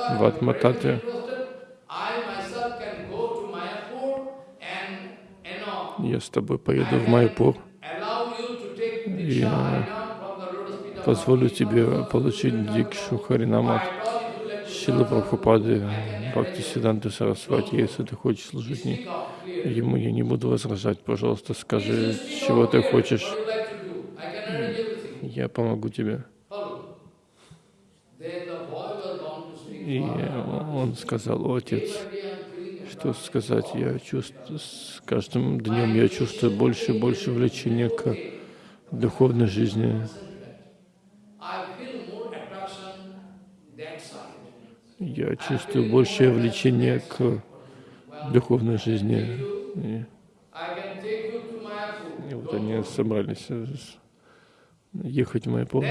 в you're Атматате, very interested, I myself can go to Mayapur and, you know, я с тобой поеду в Майпур Diksha э, позволю тебе получить дикшу Харинам от I told you to let Шилы Прабхупады, Бхакти Сиданты Сарасвати, если ты хочешь служить speak не- out clear. ему, я не буду возражать. Пожалуйста, скажи, чего ты хочешь, я помогу тебе. И он сказал, отец, что сказать, я чувствую, с каждым днем я чувствую больше и больше влечения к духовной жизни. Я чувствую большее влечение к духовной жизни. И, и вот они собрались э, ехать в Майпур.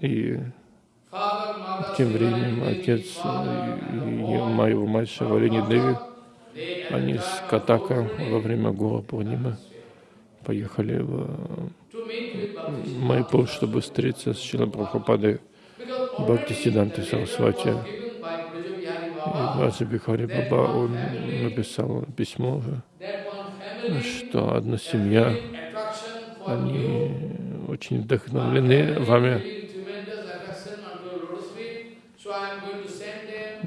И тем временем отец father, и, и моего мать Шавалини Деви, они с Катака во время Гура Пурнимы поехали в. Майпур, чтобы встретиться с Шилой Прабхупадой Бхакти Сиданты Сарасвати. И Бихари Баба, он написал письмо, что одна семья, они очень вдохновлены вами.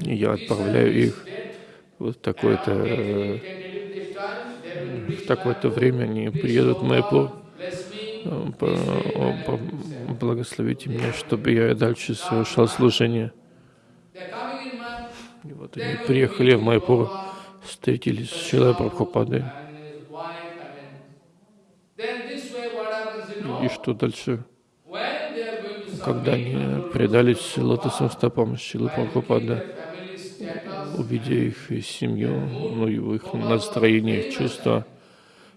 И я отправляю их. Вот такое-то, э, в такое-то время они приедут в me. Э, Благословите меня, чтобы я и дальше совершал служение. И вот они приехали в Майпур, встретились с Шилой Прабхупадой. И что дальше? Когда они предались лотосным стопам Шилы Прабхупады, увидя их семью, ну, и их настроение, чувства,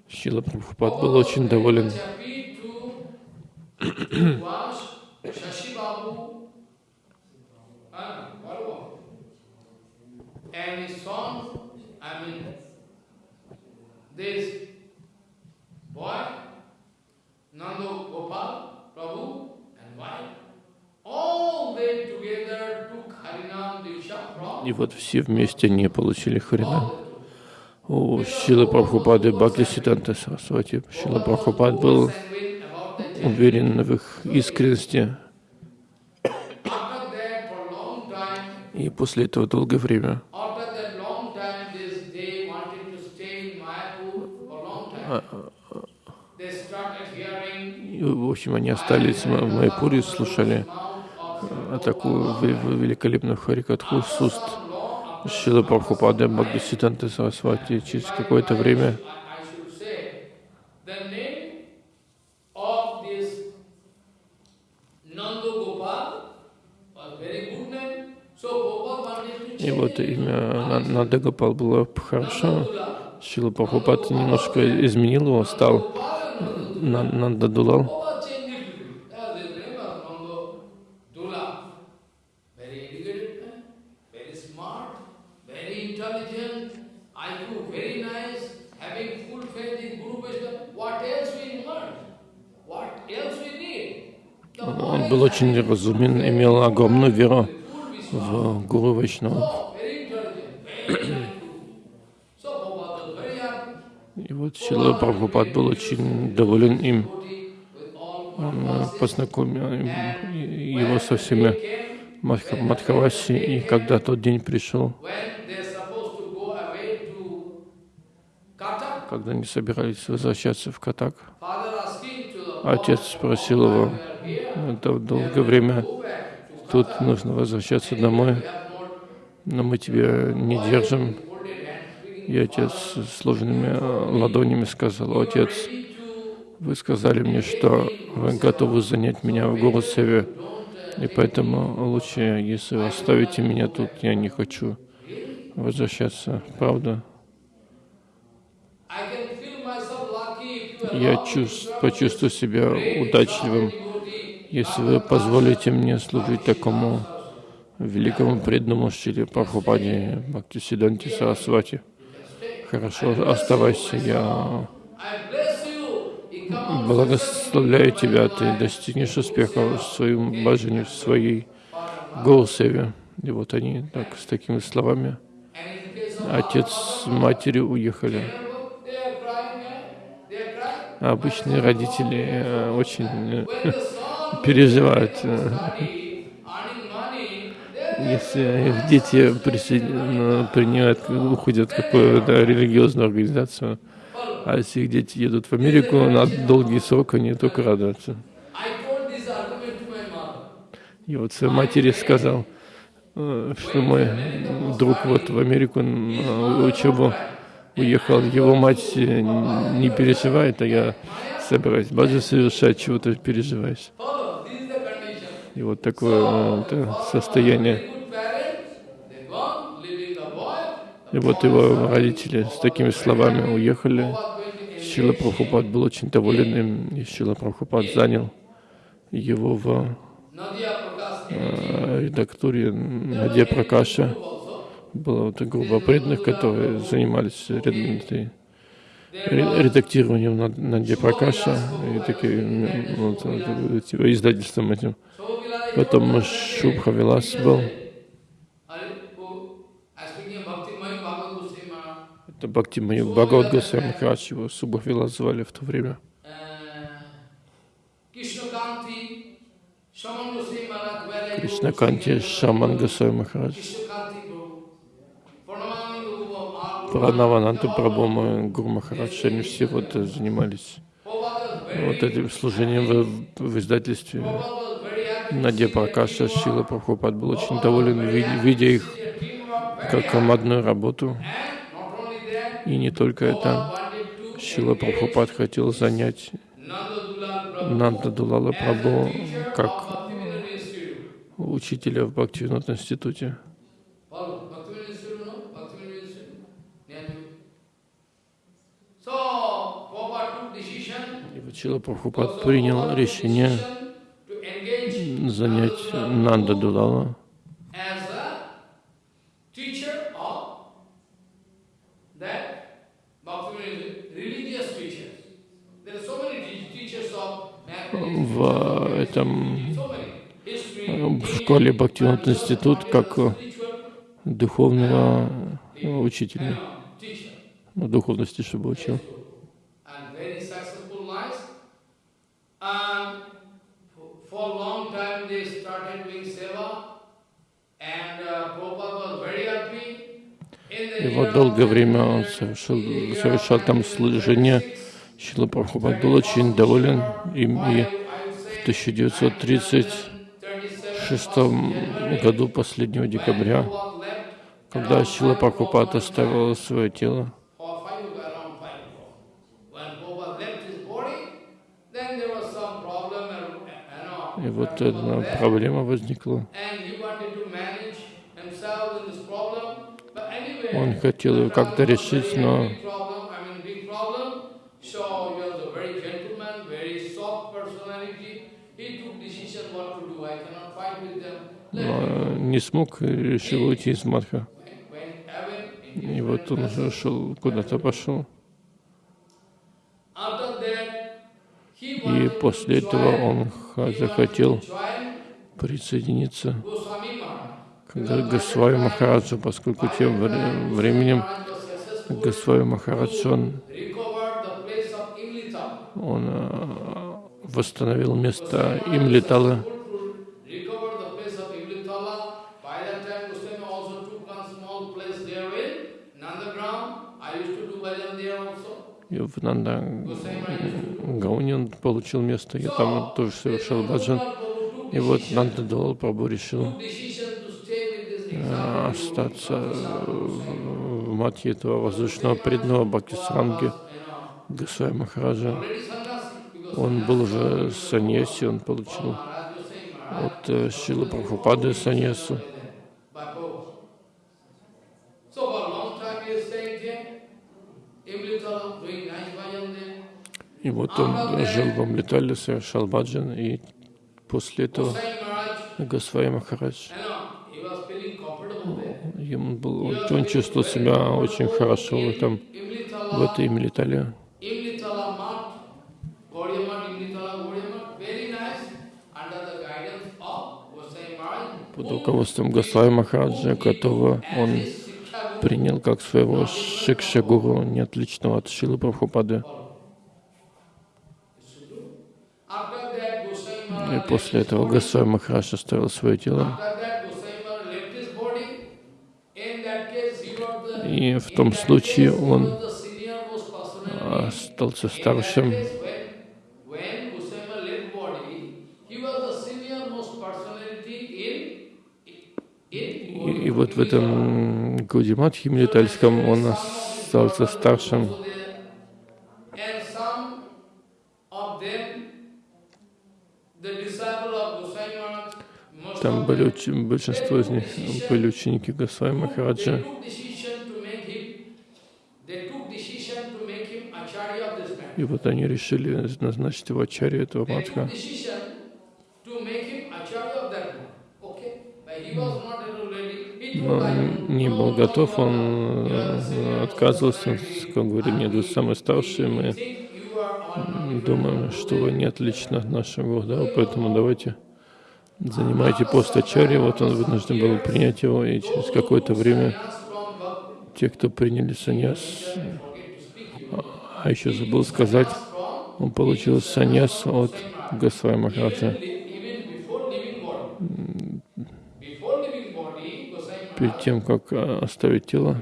Шила Прабхупад был очень доволен. ah, Nando Gopal, Prabhu, and wife, all they together И вот все вместе они получили Харинам. У Шилы Прабхупады Бхакти Сиданта Сарасвати. Шила Прабхупад был уверен в их искренности. И после этого долгое время. They started hearing И, в общем, они остались в Майпуре и слушали такую ве- ве- великолепную харикатху с уст Шилы Прабхупады Бхакти Сиданта Сарасвати. Через какое-то время И вот имя На- Нандагапал было хорошо. Шила Прабхупад немножко изменил его, стал На- Нандадулал. Очень разумен, имел огромную веру в Гуру Вайшнава. И вот Шила Прабхупад был очень доволен им. Он познакомил его со всеми Мадха- Мадхаваси. И когда тот день пришел, когда они собирались возвращаться в Катак, father asking to the отец спросил его, это долгое время тут нужно возвращаться домой, но мы тебя не держим. И отец с сложными ладонями сказал, отец, вы сказали мне, что вы готовы занять меня в Гурусеве, и поэтому лучше, если вы оставите меня тут, я не хочу возвращаться. Правда? Я почувствую себя удачливым, если вы позволите мне служить такому великому преданному Шри Прабхупаде Бхактисиданти Сарасвати. Хорошо, оставайся, я благословляю тебя, ты достигнешь успеха в своем божении, в своей Гурусеве. И вот они так, с такими словами, отец с матерью уехали. Обычные родители э, очень э, переживают, э, если их дети присоедин- принимают, уходят в какую-то религиозную организацию, а если их дети едут в Америку на долгий срок, они только радуются. И вот своей матери сказал, что мой друг вот в Америку учебу уехал, его мать э, не переживает, а я собираюсь баджи совершать, чего ты переживаешь. И вот такое э, это состояние. И вот его родители с такими словами уехали. Шила Прабхупад был очень доволен им, и Шила Прабхупад занял его в э, редактуре Надя Пракаша. Была вот группа преданных, которые занимались ред- этой ре- редактированием Над- Надя Пракаша и таким м, вот, типа, издательством этим. Потом Шубха Вилас был. Это Бхакти Маю Бхагават Госвами Махарадж, его Субха Вилас звали в то время. Go, Кришнаканти Шаман Госвами Махарадж. Our Пранавананта Прабхума, Гуру Махарадж, они все вот э, занимались вот этим служением в, в издательстве. Надя Пракаша Шила Прабхупад был очень доволен, ви- видя их как командную работу. И не только это. Шила Прабхупад хотел занять Нанда Дулала Прабху как учителя в Бхактивинод институте. Follow Bhaktivinoda Institute, no? Bhaktivinoda Institute. Near to. So, Prabhupada took decision, И вот Шила Прабхупад принял решение занять Нанда Дулала в этом э, в школе Бхактивинод институт как э, духовного э, учителя, uh, ну, духовности, чтобы учил. and very successful lives. And for- for a long time they started doing seva, and uh, Prabhupada was very happy. In the И вот долгое время он совершил, совершал там служение. Шила Прабхупад был очень доволен им, и в 1936 году, последнего декабря, когда Шила Прабхупад оставил свое тело, и вот эта проблема возникла. Он хотел ее как-то решить, но но не смог решил уйти из in И вот он уже шел, куда-то пошел. after that he И после этого он захотел присоединиться к Госвами Махараджу, поскольку тем вре- временем Госвами Махарадж, он, он э, восстановил место им летало. recover the place of Imlitala. By that time, Goswami also took one small place there in Nandagram. I used to do bhajan there also. Нанда Гауни он получил место, я там тоже совершал баджан. И вот Нанда Далал Прабhu решил остаться в матье этого воздушного преданного Бхактисранги Госвами Махараджа. Он был уже саньяси, он получил от э, Шила Прабхупады саньясу. И вот он жил в Амлитале, совершал баджан, и после этого Госвами Махарадж, ему был, он чувствовал себя очень хорошо в, этом, в этой Амлитале. Под руководством Госвами Махараджа, которого он принял как своего шикша-гуру, не отличного от Шилы Прабхупады. И после этого Госвами Махарадж оставил свое тело. И в том случае он остался старшим. И, и вот в этом Гудиматхе Милитальском он остался старшим. Там были большинство из них были ученики Госвами Махараджа. И вот они решили назначить его ачарью этого матха. Но не был готов, он э, отказывался, как говорит, нет, вы самый старший, мы думаем, что вы не отлично от нашего, да, поэтому давайте занимайте пост ачарьи. Вот он вынужден был принять его, и через какое-то время те, кто приняли саньяс, а еще забыл сказать, он получил саньяс от Госвами Махараджа. Перед тем, как а, оставить тело,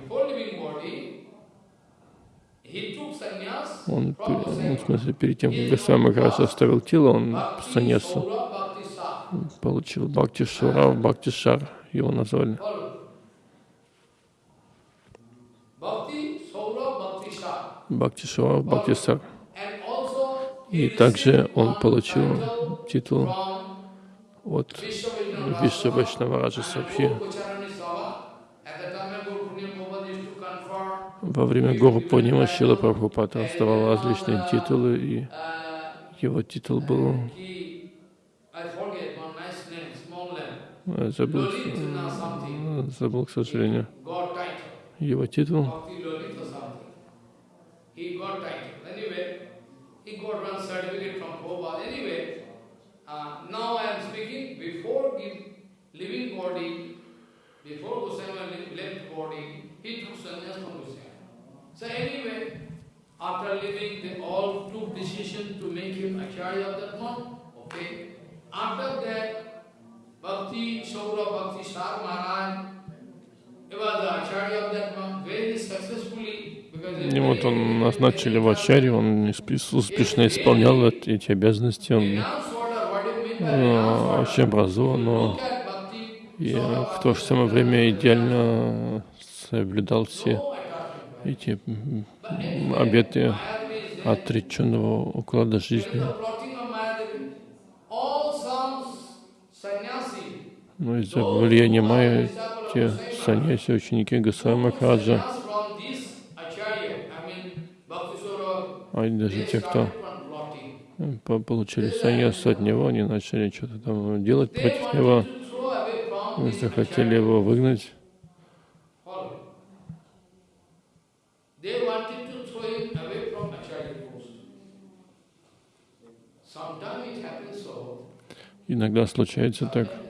он, в смысле, перед тем, как Госвами Махарадж оставил тело, он саньясу получил Бхакти Шура, Бхакти Шар, его назвали. Бхакти Шура, Бхакти Сар. И также он получил титул от Вишва Вайшнавараджа Сабхи. Во время Гору Пурнима Шила Прабхупада раздавал различные титулы, и его титул был забыл, забыл, к сожалению, его титул. Before Goswami left body, he took sannyas from Goswami. So anyway, after leaving, they all took decision to make him acharya of that month. Okay. After that, И вот он назначили в Ачаре, он успешно исполнял эти обязанности, он очень образован, но и в то же самое время идеально соблюдал все эти обеты отреченного уклада жизни. Но ну, из-за влияния Майя те саньяси, ученики Госвами Махараджа, а даже те, кто получили саньяс от него, они начали что-то там делать против него, захотели его выгнать. Иногда случается так.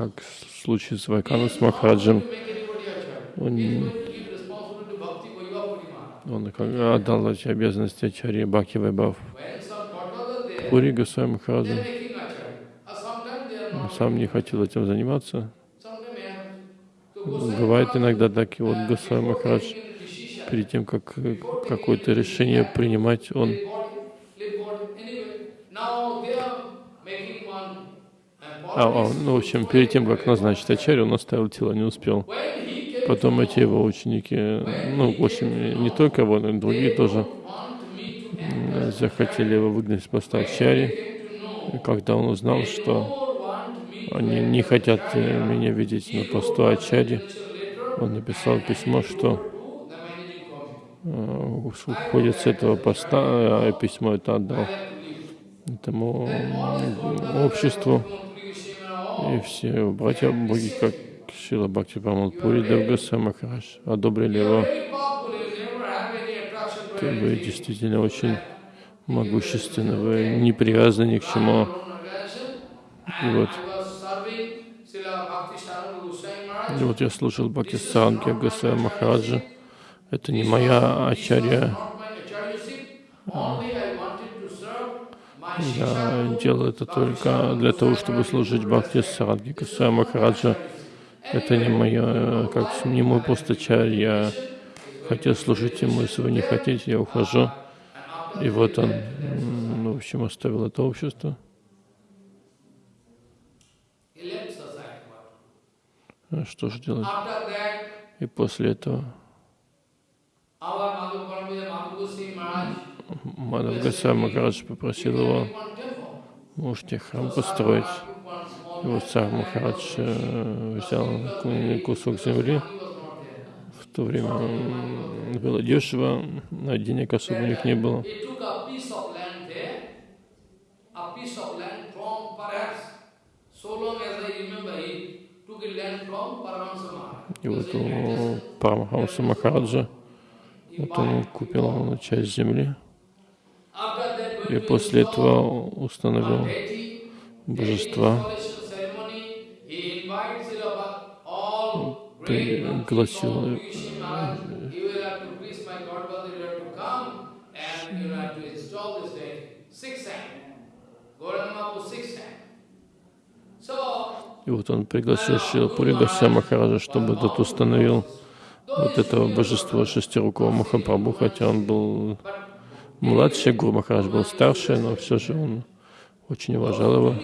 Как в случае с Вайкану с Махараджем, он, он отдал эти обязанности Ачарье Бхакти Вайбав. Пури Госвами Махараджа сам не хотел этим заниматься. Бывает иногда так, и вот Госвами Махарадж, перед тем, как какое-то решение принимать, он а, а, ну, в общем, перед тем, как назначить ачарью, он оставил тело, не успел. Потом эти его ученики, ну, в общем, не только его, но и другие тоже захотели его выгнать с поста ачарьи. Когда он узнал, что они не хотят меня видеть на посту ачарьи, он написал письмо, что уходит с этого поста, а письмо это отдал этому обществу. И все братья боги, как Шила Бхакти Памал Пури Девгаса Махарадж, одобрили его. Вы действительно очень могущественны, вы не привязаны ни к чему. И вот, и вот я слушал Бхакти Саранги Гасая Махараджа. Это не моя ачарья. Я делаю это только для того, чтобы служить Бхакти Саранги Гасая Махараджа. Это не моя, как не мой постачарь. Я хотел служить ему, если вы не хотите, я ухожу. И вот он, ну, в общем, оставил это общество. А что же делать? И после этого Мадав Гасай Махарадж попросил его, можете храм построить. Вот царь Махарадж э, взял кусок земли. В то время было дешево, а денег особо у них не было. И вот у Парамахамса Махараджа вот он купил часть земли и после этого установил божества, пригласил и вот он пригласил Шилапури Гася Махараджа, чтобы тот установил вот этого божества шестирукого Махапрабху, хотя он был младший, Гуру Махарадж был старше, но все же он очень уважал его.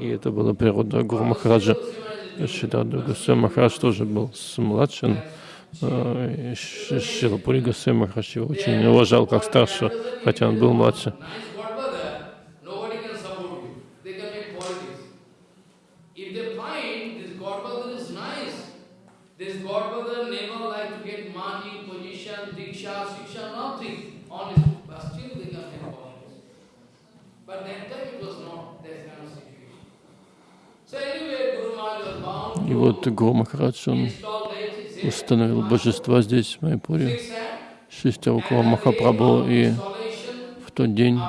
И это была природа Гуру Махараджа. Шидаду Гасай Махарадж тоже был младшим. Шилапури Гасай Махарадж его очень уважал как старшего, хотя он был младше. И вот Гуру Махарадж, он установил божества здесь, в Майпуре, шестерукого Махапрабху, и в тот день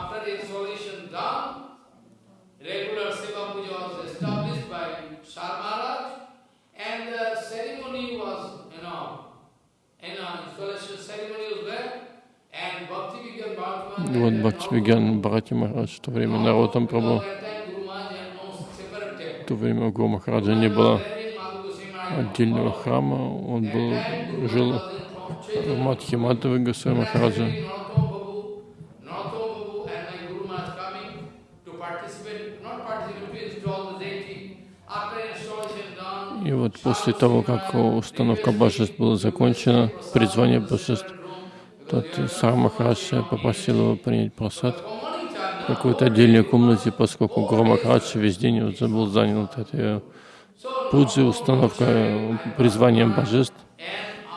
И вот Бхактивигян Бхарати Махарадж, в то время народом Прабху, в то время у Гуру Махараджа не было отдельного храма, он был, жил в Мадхи Мадхавы Госвами Махараджа. И вот после того, как установка божеств была закончена, призвание божеств, тот сам Махарадж попросил его принять просад какой-то отдельной комнате, поскольку Гуру Махарадж весь день был занят этой пуджи, установка призванием божеств.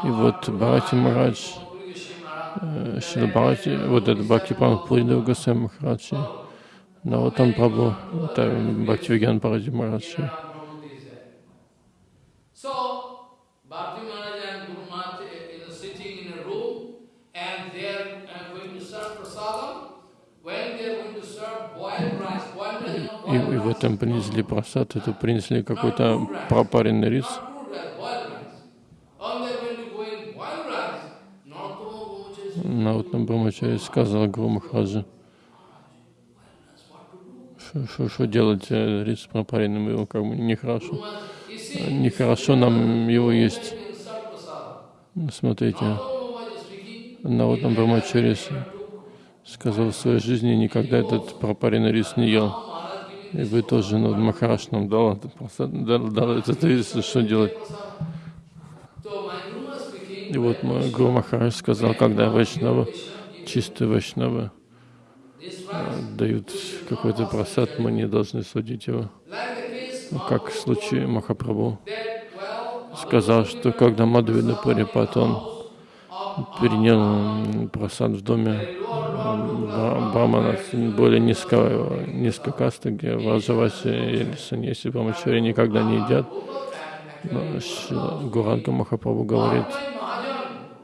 И вот Бхарати Махарадж, э, Шила Бхарати, вот это Бхакти Пампуридав Гасай Махарадж, да, вот он Прабху, это Бхакти Вигян Бхарати И, и в этом принесли просад, это принесли какой-то пропаренный рис. Наутна Брамачари сказал Гуру Махараджа, что делать э, рис пропаренным, его как бы нехорошо. нехорошо нам его есть. Смотрите, speaking, Наутам Брамачари сказал в своей жизни никогда этот пропаренный рис не ел. И вы тоже, ну, Махараш нам дал, дал, дал этот рис, что делать? И вот мой Гуру Махарадж сказал, когда вайшнавы, чистые вайшнавы, э, дают какой-то просад, мы не должны судить его. Ну, Как в случае Махапрабху сказал, что когда Мадхавида Парипат, он принял просад в доме Брамана, более низкого, низкой касты, где Враджаваси или Саньяси Брамачари никогда не едят. Но Гуранга Махапрабху говорит,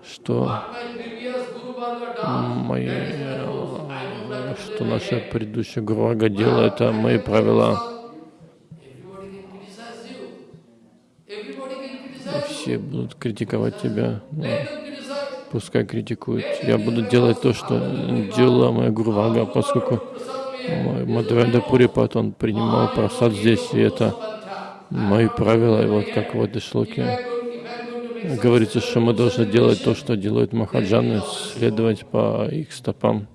что мои, что наша предыдущая Гурага делала, это мои правила. Все будут критиковать тебя. Criticize. Пускай критикуют. Я буду делать то, что делала моя Гурвага, поскольку Мадхавенда Пурипат, он принимал просад здесь, и это мои правила. И вот как в этой шлоке говорится, что мы должны делать то, что делают махаджаны, следовать по их стопам.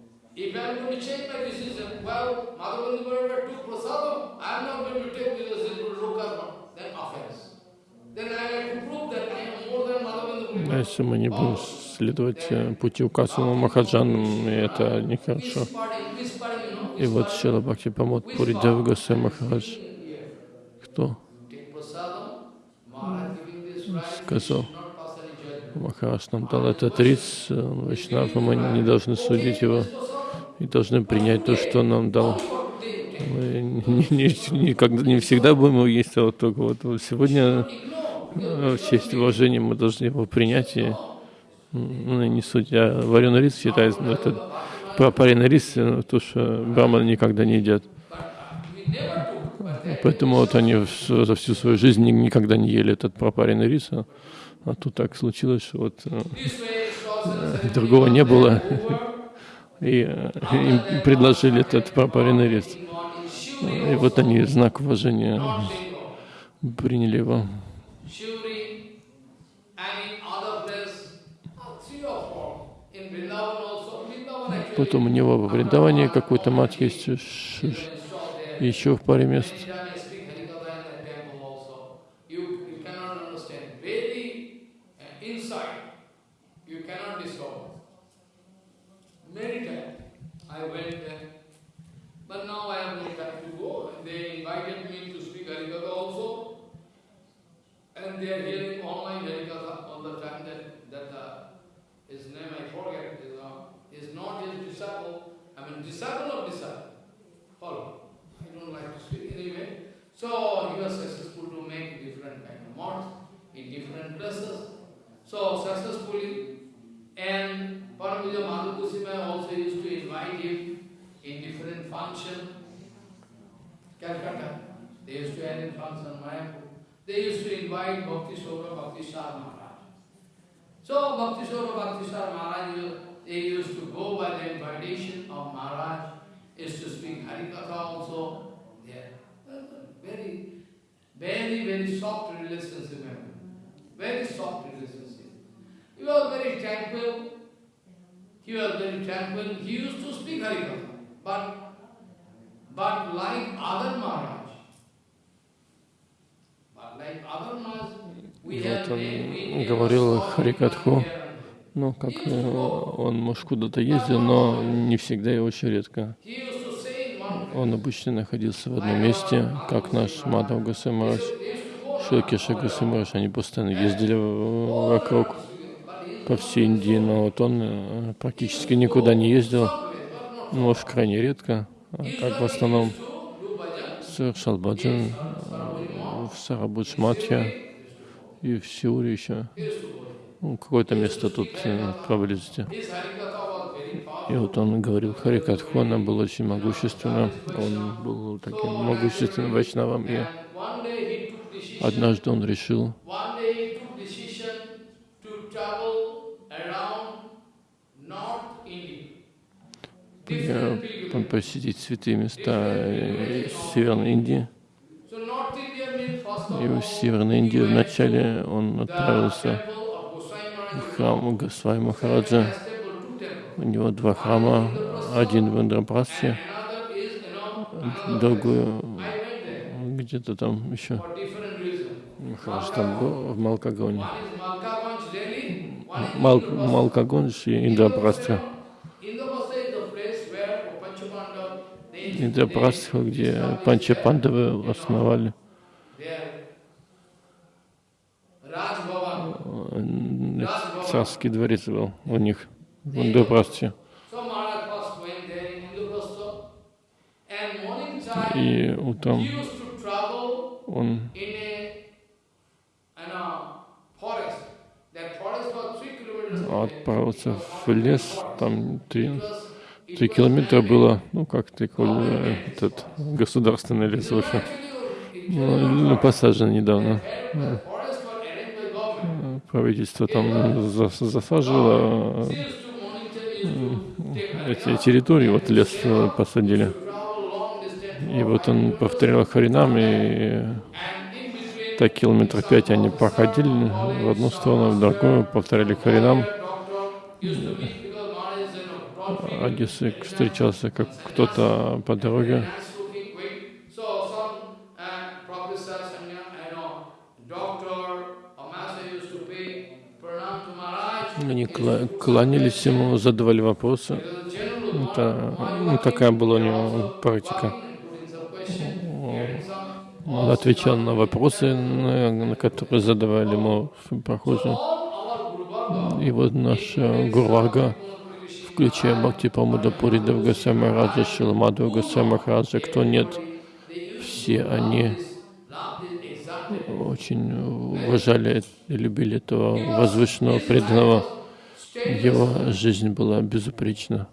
А если мы не будем следовать э, пути указанному махаджанам, и это нехорошо. И вот Шила Бхакти Памот Пури Девгаса Махарадж, кто сказал. Махарадж нам дал этот рис, э, он Вайшнав, и мы не должны судить его, и должны принять то, что нам дал. Мы не, не- никогда, не всегда будем его есть, а вот только вот, сегодня э, в честь уважения мы должны его принять и ну, не судить. А вареный рис считается, ну, это пропаренный рис, э, то, что браманы никогда не едят. Поэтому вот они за всю свою жизнь ни- никогда не ели этот пропаренный рис, а, а тут так случилось, что вот э, другого не было, и э, им предложили этот пропаренный рис. И вот они знак уважения приняли его. Потом у него во Вриндаване какой-то мат есть, еще в паре мест. You, you uh, you his name I forget is, uh, is not his disciple. I mean disciple of disciple. Follow. I don't like to speak anyway. So he was successful to make different kind of mods in different places. So successfully, and Paramahansa Madhu Kusima also used to invite him in different function. Calcutta, they used to in function Mayapur. They used to invite Bhakti Sora Bhakti Maharaj. So Bhakti Sora Bhakti Shah Maharaj, they used to go by the invitation of Maharaj, used to speak Harikatha also there. Very, very, very soft relationship. Very soft relationship. He was very tranquil. He was very tranquil. He used to speak Harikatha. But, but like other Maharaj, but like other Maharaj, we Вот have он we- we говорил never saw Харикатху. Ну, как э, он, может, куда-то ездил, но не всегда и очень редко. Он обычно находился в одном месте, как наш Мадхав Гасамараш, Шокиша Гасамараш. Они постоянно ездили вокруг по всей Индии, но вот он э, практически никуда не ездил, может, крайне редко, а как в основном совершал баджан э, в Сарабудж Матхе и в Сиуре еще. Ну, какое-то место тут э, поблизости. И вот он говорил, Харикатху, она была очень могущественна. Он был таким могущественным вайшнавом. И однажды он решил, посетить святые места э, Северной Индии. И в Северной Индии вначале он отправился храм Госвами Махараджа. У него два храма, один в Индрапрасте, другой где-то там еще. Махарадж там был, в Малкагоне. Мал, Малкагонж и Индрапрастха. Индрапрастха, где Панча Пандавы основали. Царский дворец был у них в Индрапрастхе. И утром он отправился в лес, там три, три километра было, ну как три этот государственный лес, в общем, ну, посажен недавно. Правительство там засажило эти территории, вот лес посадили. И вот он повторял Харинам, и так километров пять они проходили в одну сторону, в другую, повторяли Харинам. Одессик встречался как кто-то по дороге. Они кланялись ему, задавали вопросы. Это, ну, такая была у него практика. Он отвечал на вопросы, на которые задавали ему прохожие. И вот наш Гурвага, включая Бхакти Памуда Пуридав Гасай Раджа, Шиламаду Гасай Махараджа, кто нет, все они очень уважали и любили этого возвышенного преданного. Его жизнь была безупречна.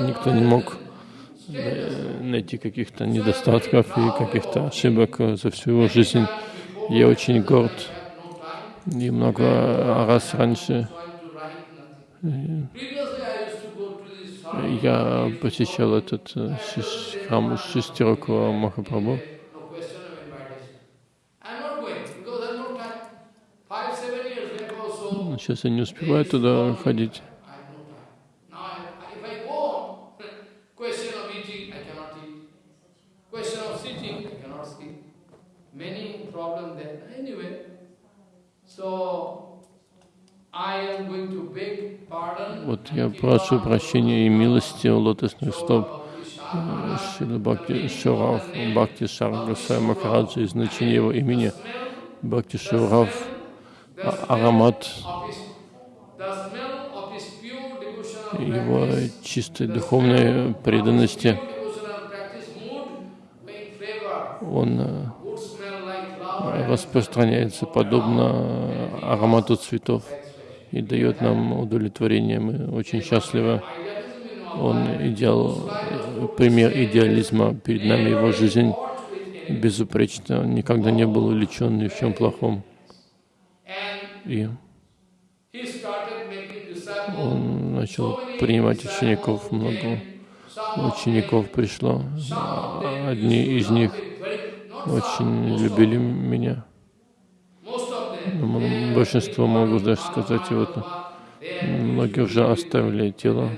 Никто не мог найти каких-то недостатков и каких-то ошибок за всю его жизнь. Я очень горд. И много раз раньше я посещал этот храм Шестирокова Махапрабху. Сейчас я не успеваю туда ходить. Вот я прошу прощения и милости у лотосных стоп Шила Бхакти Шурав, Бхакти Шаргасай Махараджа, и значение его имени Бхакти Шурав, аромат его чистой духовной преданности. Он распространяется подобно аромату цветов и дает нам удовлетворение. Мы очень счастливы. Он идеал, пример идеализма. Перед нами его жизнь безупречна. Он никогда не был увлечен ни в чем плохом. И он начал принимать учеников, много учеников пришло. Одни из них очень любили меня. Большинство могу даже сказать, вот многие уже оставили тело.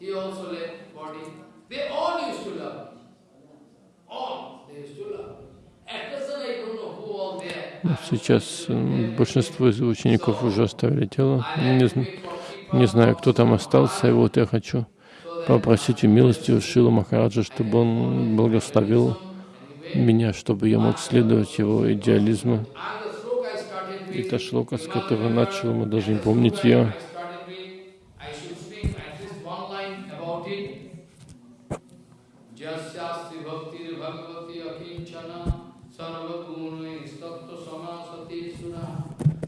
He also left body. They all used to love. All they used to love. Сейчас э, большинство из учеников уже оставили тело. Не, не знаю, кто там остался, и вот я хочу попросить у милости у Шила Махараджа, чтобы он благословил меня, чтобы я мог следовать его идеализму. И та шлока, с которой начал, мы даже не помнить ее. Just Shastri Bhakti Bhagavati Akinchana Sarvabhakti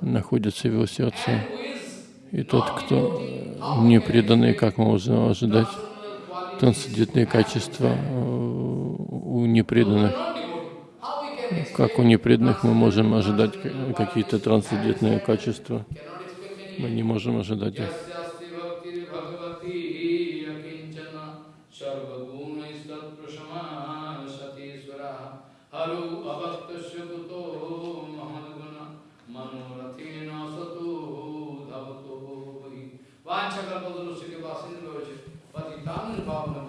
находятся в его сердце. И тот, кто не преданный, как мы можем ожидать, трансцендентные качества э, у непреданных. Как у непреданных мы можем ожидать какие-то трансцендентные качества? Мы не можем ожидать их. John involved